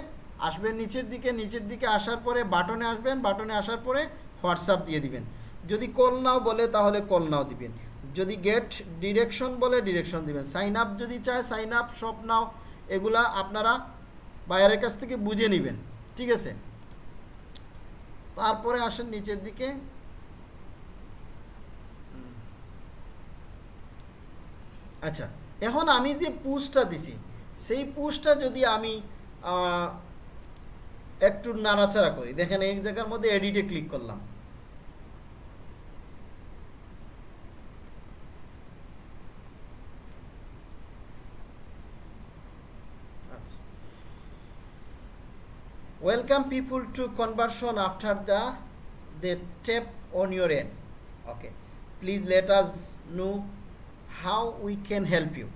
আসবেন নিচের দিকে নিচের দিকে আসার পরে বাটনে আসবেন, বাটনে আসার পরে হোয়াটসঅ্যাপ দিয়ে দিবেন। যদি কল নাও বলে তাহলে কল নাও দিবেন। যদি গেট ডিরেকশন বলে ডিরেকশন দিবেন। সাইন আপ যদি চায় সাইন আপ, সব নাও, এগুলা আপনারা বাইরের কাছ থেকে বুঝে নেবেন। ঠিক আছে? তারপরে আসেন নিচের দিকে। আচ্ছা এখন আমি যে পুশটা দিছি, সেই পুশটা যদি আমি একটু নাড়াচাড়া করি। দেখেন এক জায়গার মধ্যে এডিটে ক্লিক করলাম। Welcome people to conversion after the they tap on your and okay please let us know how we can help you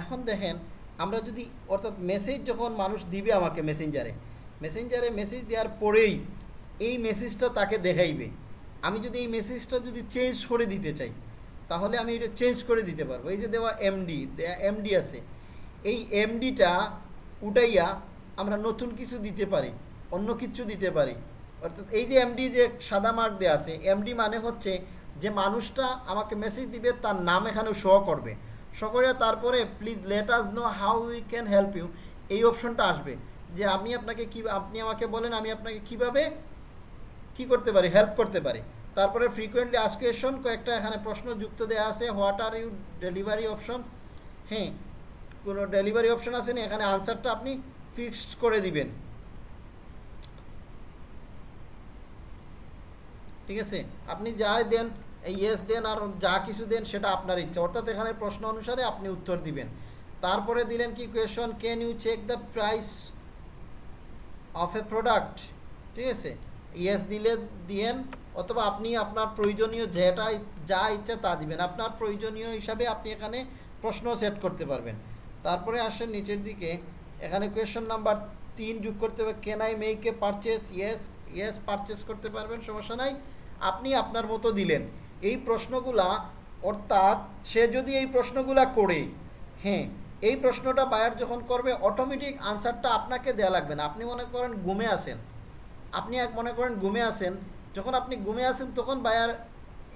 এখন দেখেন, আমরা যদি অর্থাৎ মেসেজ যখন মানুষ দিবে আমাকে মেসেঞ্জারে মেসেঞ্জারে মেসেজ দেওয়ার পরেই এই মেসেজটা তাকে দেখাইবে। আমি যদি এই মেসেজটা যদি চেঞ্জ করে দিতে চাই, তাহলে আমি এটা চেঞ্জ করে দিতে পারব। এই যে দেওয়া এমডি এমডি আছে। এই এমডিটা উঠাইয়া আমরা নতুন কিছু দিতে পারি, অন্য কিছু দিতে পারি। অর্থাৎ এই যে এমডি যে সাদা মার্ক দেওয়া আছে এমডি মানে হচ্ছে যে মানুষটা আমাকে মেসেজ দিবে, তার নাম এখানে শো করবে। শো করে তারপরে please let us know how we can help you এই অপশনটা আসবে। যে আমি আপনাকে কি, আপনি আমাকে বলেন আমি আপনাকে কীভাবে কি করতে পারি হেল্প করতে পারি। তারপরে ফ্রিকোয়েন্টলি আস্ক কোয়েশন কয়েকটা এখানে প্রশ্ন যুক্ত দেওয়া আছে what are you delivery option হ্যাঁ কোনো ডেলিভারি অপশন আছে না, এখানে আনসারটা আপনি ফিক্সড করে দিবেন। ঠিক আছে? আপনি যা দেন ইয়েস দেন আর যা কিছু দেন, সেটা আপনার ইচ্ছা। অর্থাৎ এখানে প্রশ্ন অনুসারে আপনি উত্তর দিবেন। তারপরে দিলেন কি question can you check the price of a product ঠিক আছে? ইয়েস দিলে দিয়েন, অথবা আপনি আপনার প্রয়োজনীয় যেটা যা ইচ্ছা তা দিবেন। আপনার প্রয়োজনীয় হিসাবে আপনি এখানে প্রশ্ন সেট করতে পারবেন। তারপরে আসেন নিচের দিকে। এখানে কোয়েশন নাম্বার তিন যোগ করতে হবে। Can I make a purchase yes yes purchase করতে পারবেন, সমস্যা নাই। আপনি আপনার মতো দিলেন। এই প্রশ্নগুলা, অর্থাৎ সে যদি এই প্রশ্নগুলা করে হ্যাঁ এই প্রশ্নটা বায়ার যখন করবে অটোমেটিক আনসারটা আপনাকে দেয়া লাগবে না। আপনি মনে করেন ঘুমে আছেন। আপনি এক মনে করেন ঘুমে আছেন। যখন আপনি ঘুমে আছেন, তখন বায়ার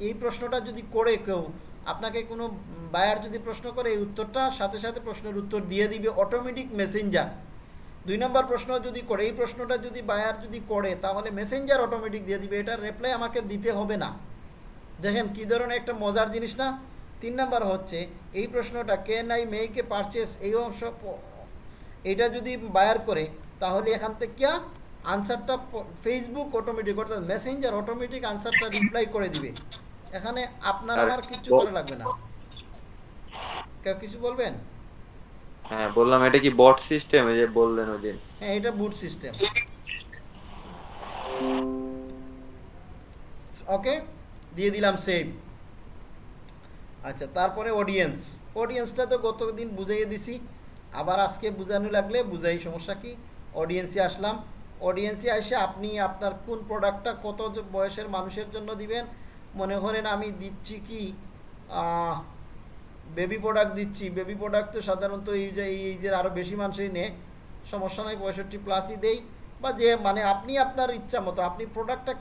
এই প্রশ্নটা যদি করে কেউ, আপনাকে কোনো বায়ার যদি প্রশ্ন করে, এই উত্তরটা সাথে সাথে প্রশ্নের উত্তর দিয়ে দিবে অটোমেটিক মেসেঞ্জার দুই নম্বর প্রশ্ন যদি করে, এই প্রশ্নটা যদি বায়ার যদি করে, তাহলে মেসেঞ্জার অটোমেটিক দিয়ে দিবে। এটার রিপ্লাই আমাকে দিতে হবে না। দেখেন কী ধরনের একটা মজার জিনিস না? তিন নাম্বার হচ্ছে এই প্রশ্নটা কেন আই মেয়েকে পারচেস এই অংশ এটা যদি বায়ার করে তাহলে এখান থেকে আনসারটা ফেসবুক অটোমেটিক অর্থাৎ মেসেঞ্জার অটোমেটিক আনসারটা রিপ্লাই করে দিবে। এখানে আপনার আর আমার কিছু করা লাগবে না। কেউ কিছু বলবেন? হ্যাঁ বললাম এটা কি বট সিস্টেম এই যে বললেন ওই দিন হ্যাঁ এটা বুট সিস্টেম ওকে দিয়ে দিলাম সেভ আচ্ছা তারপরে অডিয়েন্স অডিয়েন্সটা তো গতদিন বুঝাইয়ে দিছি। আবার আজকে বুঝানো লাগলে বুঝাই, সমস্যা কি? অডিয়েন্সে আসলাম। অডিয়েন্সে এসে আপনি আপনার কোন প্রোডাক্টটা কত বয়সের মানুষের জন্য দিবেন? মনে করেন আমি দিচ্ছি কি বেবি প্রোডাক্ট দিচ্ছি। বেবি প্রোডাক্ট তো সাধারণত এই যে এই যে আরও বেশি মানুষই নেয় সমস্যা নাই, পঁয়ষট্টি প্লাসই দেই। বা যে মানে আপনি আপনার ইচ্ছা মতো, আপনি প্রোডাক্টটা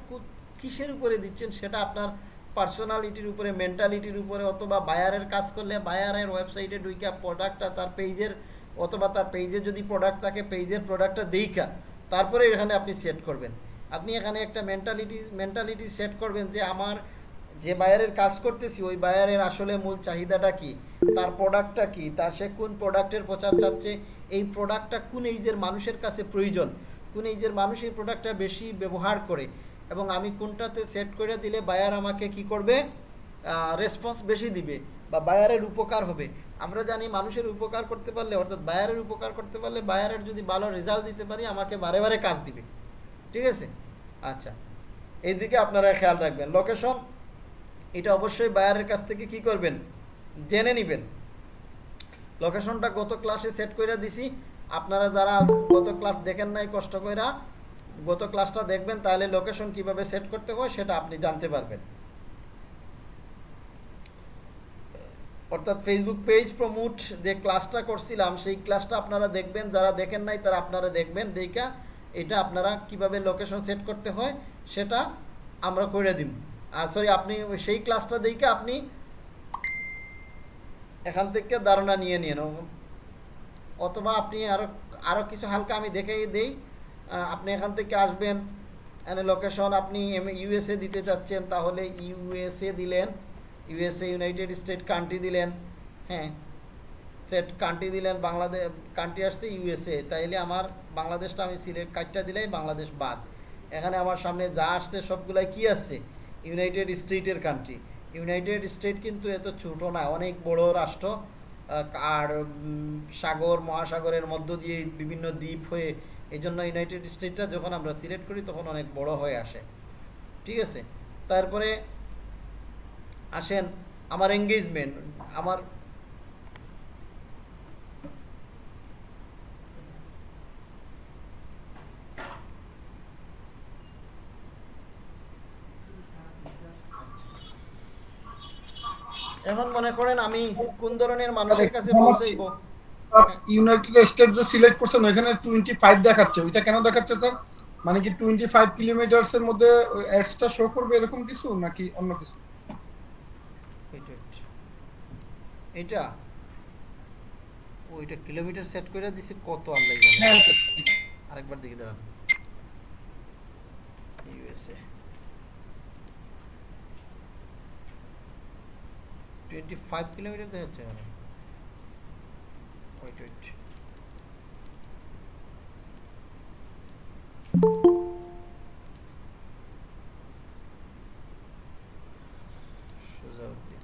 কিসের উপরে দিচ্ছেন সেটা আপনার পার্সোনালিটির উপরে মেন্টালিটির উপরে, অথবা বায়ারের কাজ করলে বায়ারের ওয়েবসাইটে ঢুইকা প্রোডাক্টটা তার পেজের অথবা তার পেজে যদি প্রোডাক্ট থাকে পেজের প্রোডাক্টটা দেইকা তারপরে এখানে আপনি সেট করবেন। আপনি এখানে একটা মেন্টালিটি মেন্টালিটি সেট করবেন যে আমার যে বায়ারের কাজ করতেছি, ওই বায়ারের আসলে মূল চাহিদাটা কি? তার প্রোডাক্টটা কি? তার সে কোন প্রোডাক্টের প্রচার চাচ্ছে? এই প্রোডাক্টটা কোন এইজের মানুষের কাছে প্রয়োজন? কোন এইজের মানুষ এই প্রোডাক্টটা বেশি ব্যবহার করে? এবং আমি কোনটাতে সেট করে দিলে বায়ার আমাকে কি করবে? রেসপন্স বেশি দিবে বা বায়ারের উপকার হবে। আমরা জানি মানুষের উপকার করতে পারলে, অর্থাৎ বায়ারের উপকার করতে পারলে বায়ারের যদি ভালো রেজাল্ট দিতে পারি, আমাকে বারে বারে কাজ দিবে। ঠিক আছে? আচ্ছা। এইদিকে আপনারা খেয়াল রাখবেন। লোকেশন এটা অবশ্যই বায়ারের কাছ থেকে কি করবেন? জেনে নেবেন। লোকেশনটা গত ক্লাসে সেট করে দিছি। আপনারা যারা গত ক্লাস দেখেন নাই কষ্ট কইরা গত ক্লাসটা দেখবেন, তাহলে লোকেশন কীভাবে সেট করতে হয় সেটা আপনি জানতে পারবেন। অর্থাৎ ফেসবুক পেজ প্রমোট যে ক্লাসটা করছিলাম, সেই ক্লাসটা আপনারা দেখবেন, যারা দেখেন নাই তারা আপনারা দেখবেন, দেখা এটা আপনারা কীভাবে লোকেশন সেট করতে হয় সেটা আমরা করে দিব আর সরি আপনি সেই ক্লাসটা দেখে আপনি এখান থেকে ধারণা নিয়ে নিন। অথবা আপনি আরও আরও কিছু হালকা আমি দেখে দেই। আপনি এখান থেকে আসবেন এনে লোকেশন আপনি ইউএসএ দিতে চাচ্ছেন, তাহলে ইউএসএ দিলেন ইউএসএ ইউনাইটেড স্টেট কান্ট্রি দিলেন হ্যাঁ সেট কান্ট্রি দিলেন বাংলাদেশ কান্ট্রি আসছে ইউএসএ তাইলে আমার বাংলাদেশটা আমি সিলেক্ট কার্ডটা দিলেই বাংলাদেশ বাদ। এখানে আমার সামনে যা আসছে, সবগুলাই কি আসছে? ইউনাইটেড স্টেটের কান্ট্রি ইউনাইটেড স্টেট কিন্তু এত ছোট না, অনেক বড় রাষ্ট্র আর সাগর, মহাসাগরের মধ্য দিয়ে বিভিন্ন দ্বীপ হয়ে এই জন্য ইউনাইটেড স্টেটটা যখন আমরা সিলেক্ট করি তখন অনেক বড় হয়ে আসে। ঠিক আছে? তারপরে আসেন আমার এঙ্গেজমেন্ট আমার এখন মনে করেন আমি কোন ধরনের মানুষের কাছে পৌঁছাইবো? ইউনাইটেড স্টেটস যে সিলেক্ট করছেন ওখানে টোয়েন্টি ফাইভ দেখাচ্ছে। ওইটা কেন দেখাচ্ছে স্যার মানে কি টোয়েন্টি ফাইভ কিলোমিটার্স এর মধ্যে অ্যাডসটা শো করবে এরকম কিছু নাকি অন্য কিছু. এটা? ওইটা কিলোমিটার সেট করে দিছে কত আল্লাহ হ্যাঁ জানে স্যার আরেকবার দেখি দাঁড়ান। ইউএসএ টোয়েন্টি ফাইভ কিলোমিটার দেখাচ্ছে এখানে ওয়েট ওয়েট সোজাউদ্দিন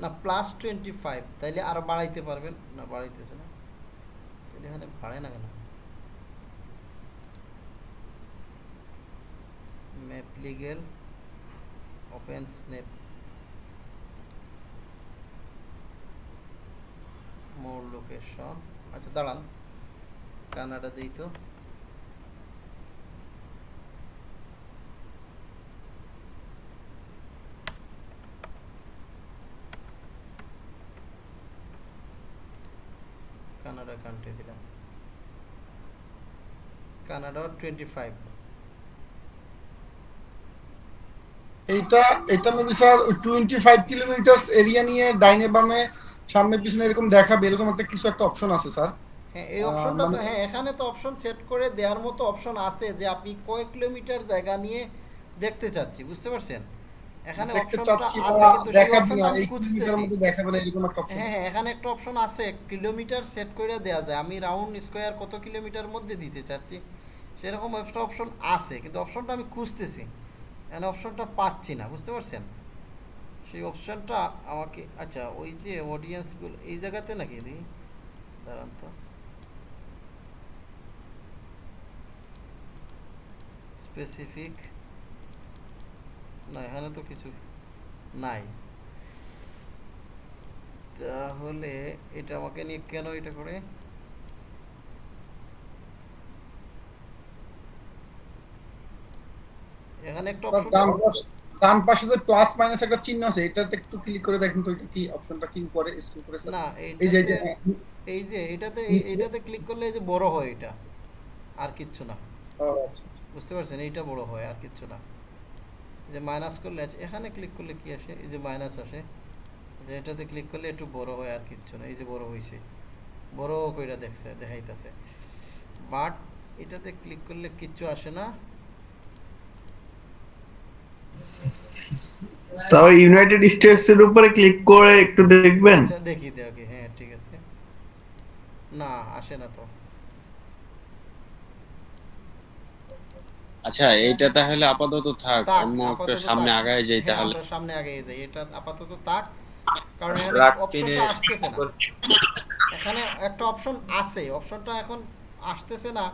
না প্লাস টোয়েন্টি ফাইভ তাইলে আরও বাড়াইতে পারবেন না বাড়াইতেছে না তাহলে এখানে বাড়ে না কেন map legal open snap more location. আচ্ছা দাঁড়ান। কানাডা দিই তো। কানাডা কান্ট্রি দিলাম। কানাডা টোয়েন্টি ফাইভ এইটা এটা maybe sir twenty five kilometres area নিয়ে ডাইনে বামে সামনে পিছনে এরকম দেখাবে এরকম একটা কিছু একটা অপশন আছে স্যার। হ্যাঁ এই অপশনটা তো মানে- হ্যাঁ এখানে তো অপশন সেট করে দেওয়ার মতো অপশন আছে যে আপনি কয় কিলোমিটার জায়গা নিয়ে দেখতে চাচ্ছি বুঝতে পারছেন? এখানে অপশনটা আছে কিন্তু সেই অপশনটা আমি খুঁজতেছি। মধ্যে দেখাবে না এরকম একটা অপশন হ্যাঁ হ্যাঁ এখানে একটা অপশন আছে কিলোমিটার সেট করে দেওয়া যায়। আমি রাউন্ড স্কোয়ার কত কিলোমিটার মধ্যে দিতে চাচ্ছি সেরকম একটা অপশন আছে কিন্তু অপশনটা আমি খুঁজতেছি। এখানে অপশনটা পাচ্ছি না বুঝতে পারছেন? সেই অপশনটা আমাকে আচ্ছা ওই যে অডিয়েন্সগুলো এই জায়গাতে নাকি দিই। দাঁড়ান তো। স্পেসিফিক না এখানে তো কিছু নাই। তাহলে এটা আমাকে নিয়ে কেন এটা করে? এখানে একটা অপশন ডান পাশে যে প্লাস মাইনাস একটা চিহ্ন আছে এটাতে একটু ক্লিক করে দেখেন তো এটা কি অপশনটা কি উপরে স্ক্রল করে না এই যে এই যে এটাতে এটাতে ক্লিক করলে এই যে বড় হয় এটা আর কিচ্ছু না। আচ্ছা আচ্ছা। বুঝতে পারছেন? এইটা বড় হয় আর কিচ্ছু না। যে মাইনাস করলে আছে এখানে ক্লিক করলে কি আসে? এই যে মাইনাস আসে যে এটাতে ক্লিক করলে একটু বড় হয় আর কিচ্ছু না। এই যে বড় হইছে বড় কইরা দেখছে দেখাইতাছে। বাট এটাতে ক্লিক করলে কিচ্ছু আসে না। তাও ইউনাইটেড স্টেটস এর উপরে ক্লিক করে একটু দেখবেন? আচ্ছা দেখি দেখি হ্যাঁ ঠিক আছে। না আসে না তো। আচ্ছা এইটা তাহলে আপাতত থাক অন্য একটা সামনে আগায় যাই হ্যাঁ, তাহলে। সামনে আগে যাই এটা আপাতত থাক কারণ রাখ অপশনটা আসতেছে না। এখানে একটা অপশন আছে অপশনটা এখন আসতেছে না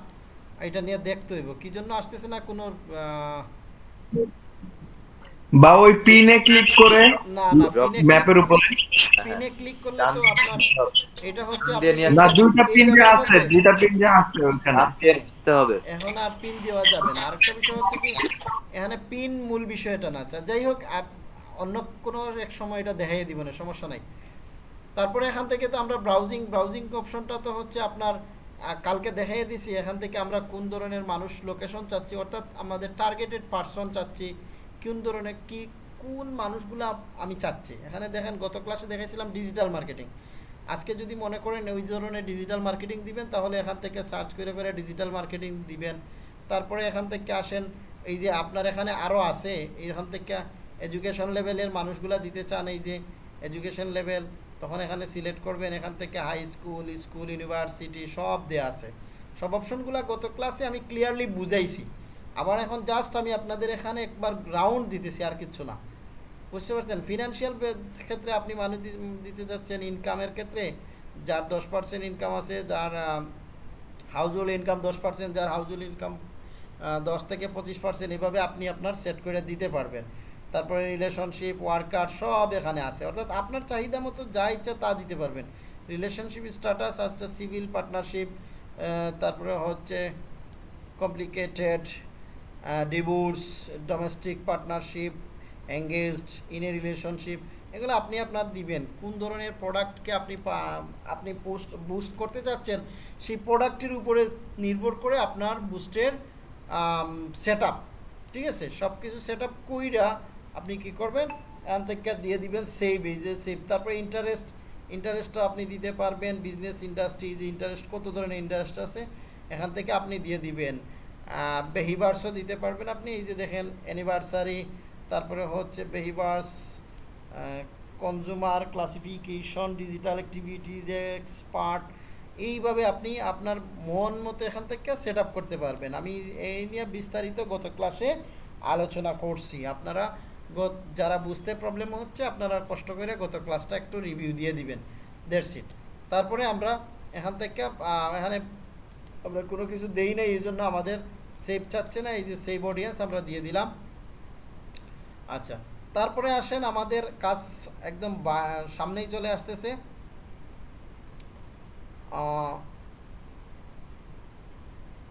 এটা নিয়ে দেখতে হইব। কি জন্য আসতেছে না কোনো আহ, বা ওই পিনে ক্লিক করে না না ম্যাপের উপরে। পিনে ক্লিক করলে তো আপনার এটা হচ্ছে না দুইটা পিন যে আছে দুইটা পিন যে আছে ওখানে দিতে হবে। এখন আর পিন দেওয়া যাবে না। আরেকটা বিষয় হচ্ছে কি এখানে পিন মূল বিষয়টা না। যাই হোক অন্য কোনো এক সময় এটা দেখাই দিব না সমস্যা নাই। তারপরে এখান থেকে তো আমরা ব্রাউজিং ব্রাউজিং অপশনটা তো হচ্ছে আপনার কালকে দেখাই দিছি। এখান থেকে আমরা কোন ধরনের মানুষ লোকেশন চাচ্ছি অর্থাৎ আমাদের টার্গেটেড পার্সন চাচ্ছি। কোন ধরনের কি, কোন মানুষগুলো আমি চাচ্ছি? এখানে দেখেন, গত ক্লাসে দেখাইছিলাম ডিজিটাল মার্কেটিং আজকে যদি মনে করেন ওই ধরনের ডিজিটাল মার্কেটিং দিবেন, তাহলে এখান থেকে সার্চ করে করে ডিজিটাল মার্কেটিং দিবেন। তারপরে এখান থেকে আসেন, এই যে আপনার এখানে আরও আছে, এখান থেকে এডুকেশন লেভেলের মানুষগুলা দিতে চান, এই যে এডুকেশন লেভেল তখন এখানে সিলেক্ট করবেন, এখান থেকে হাই স্কুল স্কুল ইউনিভার্সিটি সব দেয়া আছে। সব অপশনগুলো গত ক্লাসে আমি ক্লিয়ারলি বুঝাইছি। আবার এখন জাস্ট আমি আপনাদের এখানে একবার গ্রাউন্ড দিতেছি আর কিচ্ছু না। বুঝতে পারছেন? ফিনান্সিয়াল ক্ষেত্রে আপনি মানুষ দিতে যাচ্ছেন ইনকামের ক্ষেত্রে যার দশ পার্সেন্ট ইনকাম আছে, যার হাউস হোল্ড ইনকাম দশ পার্সেন্ট যার হাউস হোল্ড ইনকাম দশ থেকে পঁচিশ পার্সেন্ট এভাবে আপনি আপনার সেট করে দিতে পারবেন। তারপরে রিলেশনশিপ ওয়ার্কার সব এখানে আছে। অর্থাৎ আপনার চাহিদা মতো যা ইচ্ছা তা দিতে পারবেন। রিলেশনশিপ স্ট্যাটাস আচ্ছা সিভিল পার্টনারশিপ তারপরে হচ্ছে complicated divorce domestic partnership engaged in a relationship এগুলো আপনি আপনার দিবেন। কোন ধরনের প্রোডাক্টকে আপনি আপনি পোস্ট বুস্ট করতে চাচ্ছেন, সেই প্রোডাক্টের উপরে নির্ভর করে আপনার বুস্টের সেট ঠিক আছে? সব কিছু সেট আপ কইরা আপনি কি করবেন? এখান থেকে দিয়ে দিবেন সেভ এই যে সেভ তারপরে ইন্টারেস্ট ইন্টারেস্টটা আপনি দিতে পারবেন বিজনেস ইন্ডাস্ট্রি যে ইন্টারেস্ট কত ধরনের ইন্টারেস্ট আছে, এখান থেকে আপনি দিয়ে দিবেন। বেহিভার্সও দিতে পারবেন আপনি। এই যে দেখেন অ্যানিভার্সারি তারপরে হচ্ছে behaviours consumer classification digital activities expert এইভাবে আপনি আপনার মন মতো এখান থেকে সেট করতে পারবেন। আমি এই নিয়ে বিস্তারিত গত ক্লাসে আলোচনা করছি। আপনারা যারা বুঝতে প্রবলেম হচ্ছে, আপনারা কষ্ট করে গত ক্লাসটা একটু রিভিউ দিয়ে দিবেন। দেড় সিট তারপরে আমরা এখান থেকে এখানে আমরা কোনো কিছু দেই নাই, এই জন্য আমাদের সেভ চাচ্ছে না, এই যে সেভ অডিয়েন্স আমরা দিয়ে দিলাম। আচ্ছা তারপরে আসেন আমাদের কাজ একদম সামনেই চলে আসতেছে।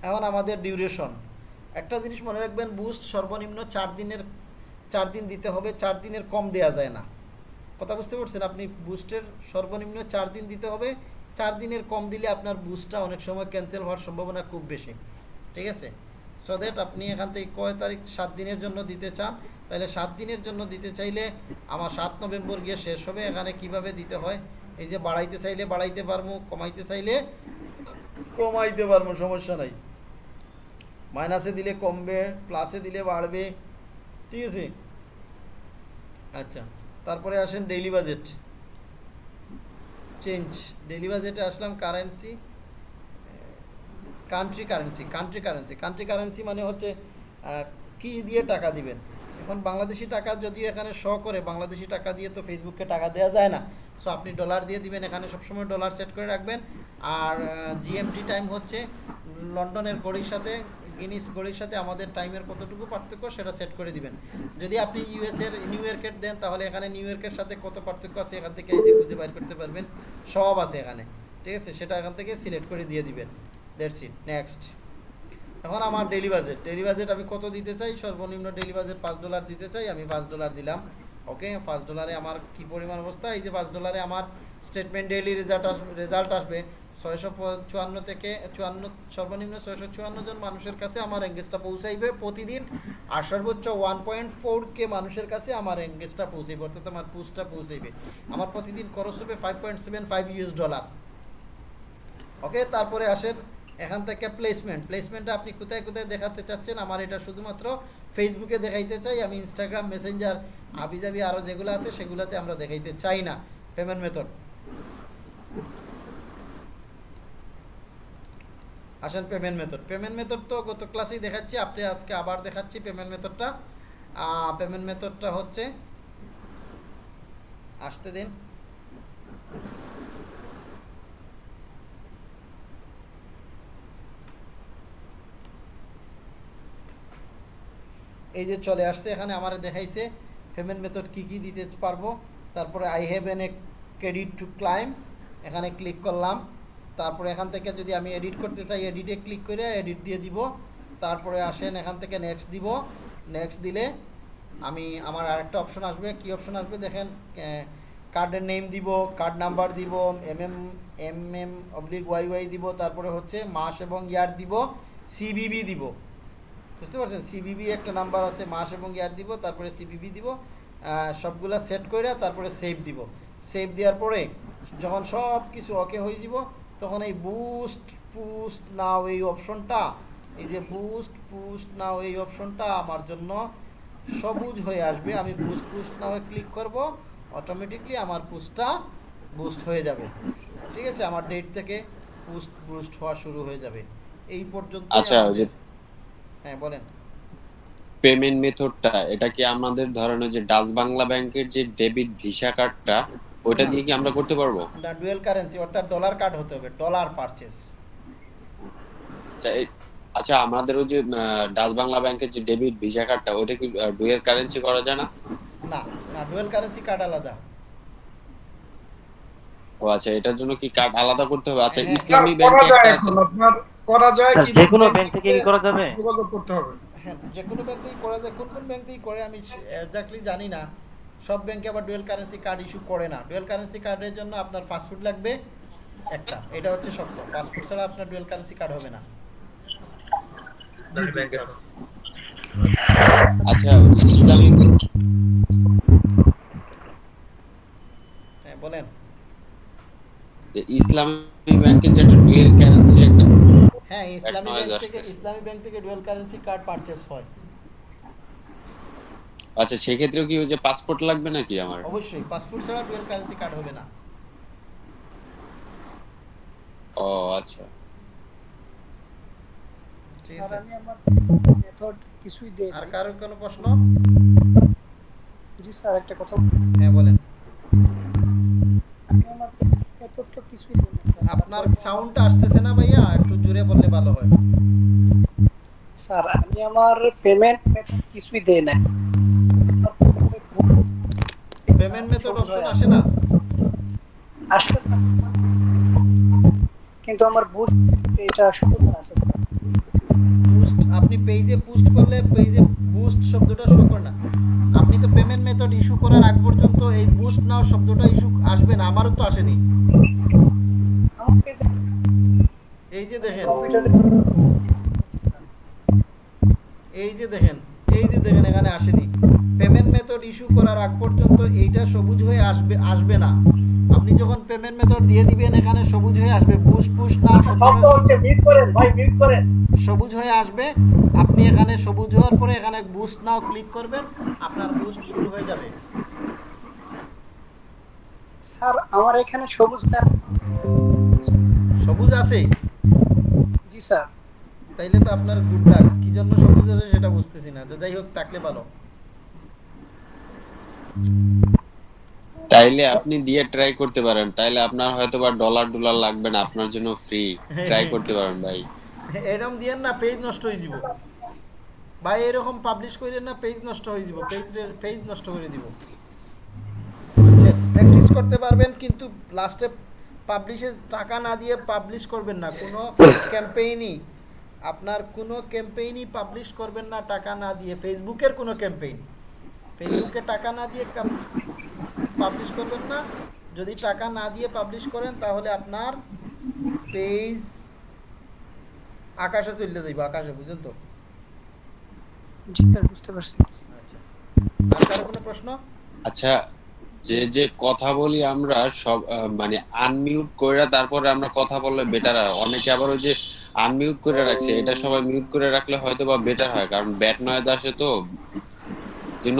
এখন আমাদের ডিউরেশন একটা জিনিস মনে রাখবেন বুস্ট সর্বনিম্ন চার দিনের, চার দিন দিতে হবে, চার দিনের কম দেয়া যায় না। কথা বুঝতে পারছেন? আপনি বুস্টের সর্বনিম্ন চার দিন দিতে হবে চার দিনের কম দিলে আপনার বুস্টটা অনেক সময় ক্যান্সেল হওয়ার সম্ভাবনা খুব বেশি। ঠিক আছে? সো দ্যাট আপনি এখান থেকে কয় তারিখ, সাত দিনের জন্য দিতে চান, তাহলে সাত দিনের জন্য দিতে চাইলে আমার সাত নভেম্বর গিয়ে শেষ হবে। এখানে কীভাবে দিতে হয়? এই যে বাড়াইতে চাইলে বাড়াইতে পারব, কমাইতে চাইলে কমাইতে পারব, সমস্যা নাই। মাইনাসে দিলে কমবে, প্লাসে দিলে বাড়বে, ঠিক আছে? আচ্ছা তারপরে আসেন ডেইলি বাজেট চেঞ্জ ডেইলি বাজেটে আসলাম currency country currency country currency country currency মানে হচ্ছে কি দিয়ে টাকা দিবেন? এখন বাংলাদেশি টাকা যদিও এখানে শ করে, বাংলাদেশি টাকা দিয়ে তো ফেসবুককে টাকা দেওয়া যায় না। সো আপনি ডলার দিয়ে দিবেন, এখানে সবসময় ডলার সেট করে রাখবেন। আর জিএমটি টাইম হচ্ছে লন্ডনের ঘড়ির সাথে গিনিস ঘড়ির সাথে আমাদের টাইমের কতটুকু পার্থক্য সেটা সেট করে দিবেন। যদি আপনি ইউএসের নিউ ইয়র্কের দেন, তাহলে এখানে নিউ ইয়র্কের সাথে কত পার্থক্য আছে এখান থেকে এই খুঁজে বাইর করতে পারবেন। সব আছে এখানে। ঠিক আছে? সেটা এখান থেকে সিলেক্ট করে দিয়ে দিবেন। দ্যাটস ইট নেক্সট এখন আমার ডেলি বাজেট ডেলি বাজেট আমি কত দিতে চাই? সর্বনিম্ন ডেলি বাজেট পাঁচ ডলার দিতে চাই। আমি পাঁচ ডলার দিলাম। ওকে, পাঁচ ডলারে আমার কি পরিমাণ অবস্থা? এই যে পাঁচ ডলারে আমার স্টেটমেন্ট ডেইলি রেজাল্ট আসবে রেজাল্ট আসবে। ছয়শো চুয়ান্ন থেকে চুয়ান্ন, সর্বনিম্ন ছয়শো চুয়ান্ন জন মানুষের কাছে আমার এঙ্গেজটা পৌঁছাইবে প্রতিদিন। আর সর্বোচ্চ ওয়ান পয়েন্ট ফোর কে মানুষের কাছে আমার এঙ্গেজটা পৌঁছাইবে, অর্থাৎ আমার পুস্টটা পৌঁছাইবে। আমার প্রতিদিন খরচ হবে five point seven five US dollar okay, তারপরে আসেন এখান থেকে প্লেসমেন্ট প্লেসমেন্টটা আপনি কোথায় কোথায় দেখাতে চাচ্ছেন? আমার এটা শুধুমাত্র ফেসবুকে দেখাইতে চাই। আমি ইনস্টাগ্রাম মেসেঞ্জার আবিজাবি আরও যেগুলো আছে, সেগুলোতে আমরা দেখাইতে চাই না। পেমেন্ট মেথড আসেন পেমেন্ট মেথড পেমেন্ট মেথড তো গত ক্লাসেই দেখাচ্ছি, আপনি আজকে আবার দেখাচ্ছি পেমেন্ট মেথডটা পেমেন্ট মেথডটা হচ্ছে, আসতে দিন। এই যে চলে আসছে, এখানে আমার দেখাইছে পেমেন্ট মেথড কি কি দিতে পারব। তারপরে I have an a credit to claim এখানে ক্লিক করলাম। তারপরে এখান থেকে যদি আমি এডিট করতে চাই এডিটে ক্লিক করে এডিট দিয়ে দিব। তারপরে আসেন, এখান থেকে নেক্সট দিব। নেক্সট দিলে আমি, আমার আরেকটা অপশন আসবে। কি অপশন আসবে? দেখেন কার্ডের নেম দিব কার্ড নাম্বার দিব M M M M oblique Y Y দিব। তারপরে হচ্ছে মাস এবং ইয়ার দিব সিবিবি দিব। বুঝতে পারছেন? সিবিবি একটা নাম্বার আছে মাস এবং ইয়ার দিব তারপরে সিবিবি দিব সবগুলা সেট করে তারপরে সেভ দিব। সেভ দেওয়ার পরে যখন সব কিছু ওকে হয়ে যাব তখন এই বুস্ট পুস্ট নাও এই অপশনটা এই যে বুস্ট পুস্ট নাও এই অপশনটা আমার জন্য সবুজ হয়ে আসবে। আমি বুস্ট পুস্ট নাও ক্লিক করব অটোমেটিকলি আমার পুস্টটা বুস্ট হয়ে যাবে। ঠিক আছে? আমার ডেট থেকে পুস্ট বুস্ট হওয়া শুরু হয়ে যাবে। এই পর্যন্ত আচ্ছা, হ্যাঁ বলেন। পেমেন্ট মেথডটা এটা কি আমাদের ধরেন ওই যে ডাচ বাংলা ব্যাংকের যে ডেবিট ভিসা কার্ডটা ওইটা দিয়ে কি আমরা করতে পারব? না ডুয়েল কারেন্সি অর্থাৎ ডলার কার্ড হতে হবে ডলার পারচেস। আচ্ছা আচ্ছা আমাদের ওই যে ডাচ বাংলা ব্যাংকের যে ডেবিট ভিসা কার্ডটা ওটা কি ডুয়েল কারেন্সি করা যায় না? না না ডুয়েল কারেন্সি কার্ড আলাদা। ও আচ্ছা এটার জন্য কি কার্ড আলাদা করতে হবে? আচ্ছা হ্যাঁ, ইসলামী ব্যাংকে একটা আছে। আপনার করা যায় কি যে কোনো ব্যাংক থেকে কি করা যাবে? যোগাযোগ করতে হবে। হ্যাঁ যে কোনো ব্যাংকেই করা যায় কোন কোন ব্যাংকেই করে আমি এক্স্যাক্টলি জানি না। সব ব্যাংকে আবার ডুয়েল কারেন্সি কার্ড ইস্যু করে না। ডুয়েল কারেন্সি কার্ডের জন্য আপনার পাসপোর্ট লাগবে একটা। এটা হচ্ছে সত্য পাসপোর্ট ছাড়া আপনার ডুয়েল কারেন্সি কার্ড হবে না। আচ্ছা ইসলামী হ্যাঁ বলেন। যে ইসলামী ব্যাংকের যে একটা ডুয়েল কারেন্সি একটা হ্যাঁ ইসলামী ব্যাংক থেকে ইসলামী ব্যাংক থেকে ডুয়েল কারেন্সি কার্ড পারচেস হয়। আচ্ছা সেক্ষেত্রেও কি ওই যে পাসপোর্ট লাগবে নাকি আমার? অবশ্যই পাসপোর্ট ছাড়া ডুয়েল কারেন্সি কার্ড হবে না। ও আচ্ছা। কিছুই দেই আর কারোর কোনো প্রশ্ন? জি স্যার একটা কথা হ্যাঁ বলেন। আমি আমার মেথডটা কিছুই। আপনার সাউন্ডটা আসতেছে না ভাইয়া একটু জোরে বললে ভালো হয়। স্যার আমি আমার পেমেন্ট মেথড কিছুই দেই না পেমেন্ট মেথড অপশন আসে না? আসছে স্যার। কিন্তু আমার বুস্ট এটা শুধু আছে স্যার। বুস্ট আপনি পেজে পোস্ট করলে পেজে বুস্ট শব্দটা শো করে না। আপনি তো পেমেন্ট মেথড ইস্যু করার আগ পর্যন্ত এই বুস্ট নাও শব্দটা ইস্যু আসবে না আমারও তো আসেনি। এই যে দেখেন। এই যে দেখেন এই যে দেখেন এখানে আসেনি। পেমেন্ট মেথড ইস্যু করার আগ পর্যন্ত এইটা সবুজ হয়ে আসবে আসবে না। আপনি যখন পেমেন্ট মেথড দিয়ে দিবেন এখানে সবুজ হয়ে আসবে। পুশ পুশ না সবুজ হয়ে আসবে। আপনি এখানে সবুজ হওয়ার পরে এখানে বুস্ট নাও ক্লিক করবেন আপনার বুস্ট শুরু হয়ে যাবে। স্যার আমার এখানে সবুজ সবুজ আছে? জি স্যার। তাইলে তো আপনার গুড লাক কি জন্য সবুজ আছে সেটা বুঝতেছি না। যে যাই হোক থাকলে ভালো। তাইলে আপনি দিয়ে ট্রাই করতে পারেন। তাইলে আপনার হয়তো বা ডলার ডলার লাগবে না। আপনার জন্য ফ্রি ট্রাই করতে পারেন ভাই। এরকম দিয়েন না পেজ নষ্ট হয়ে যাব। ভাই এরকম পাবলিশ করেন না পেজ নষ্ট হয়ে যাব। পেজ পেজ নষ্ট করে দিব। প্র্যাকটিস করতে পারবেন কিন্তু লাস্টে পাবলিশে টাকা না দিয়ে পাবলিশ করবেন না। কোনো ক্যাম্পেইনই আপনার কোনো ক্যাম্পেইনই পাবলিশ করবেন না টাকা না দিয়ে। ফেসবুকের কোনো ক্যাম্পেইন ফেসবুকে টাকা না দিয়ে পাবলিশ করবেন না। যদি টাকা না দিয়ে পাবলিশ করেন তাহলে আপনার পেজ আকাশে চলে যাইব আকাশে বুঝেন তো? জি স্যার বুঝতে পারছি। আচ্ছা। আর কারও কোনো প্রশ্ন? আচ্ছা যে যে কথা বলি আমরা সব মানে আনমিউট করে তারপরে আমরা কথা বললে বেটার হয়। অনেকে আবার ওই যে আনমিউট করে রাখছে, এটা সবাই মিউট করে রাখলে হয়তো বা বেটার হয়, কারণ ব্যাট নয় আসে তো। জন্য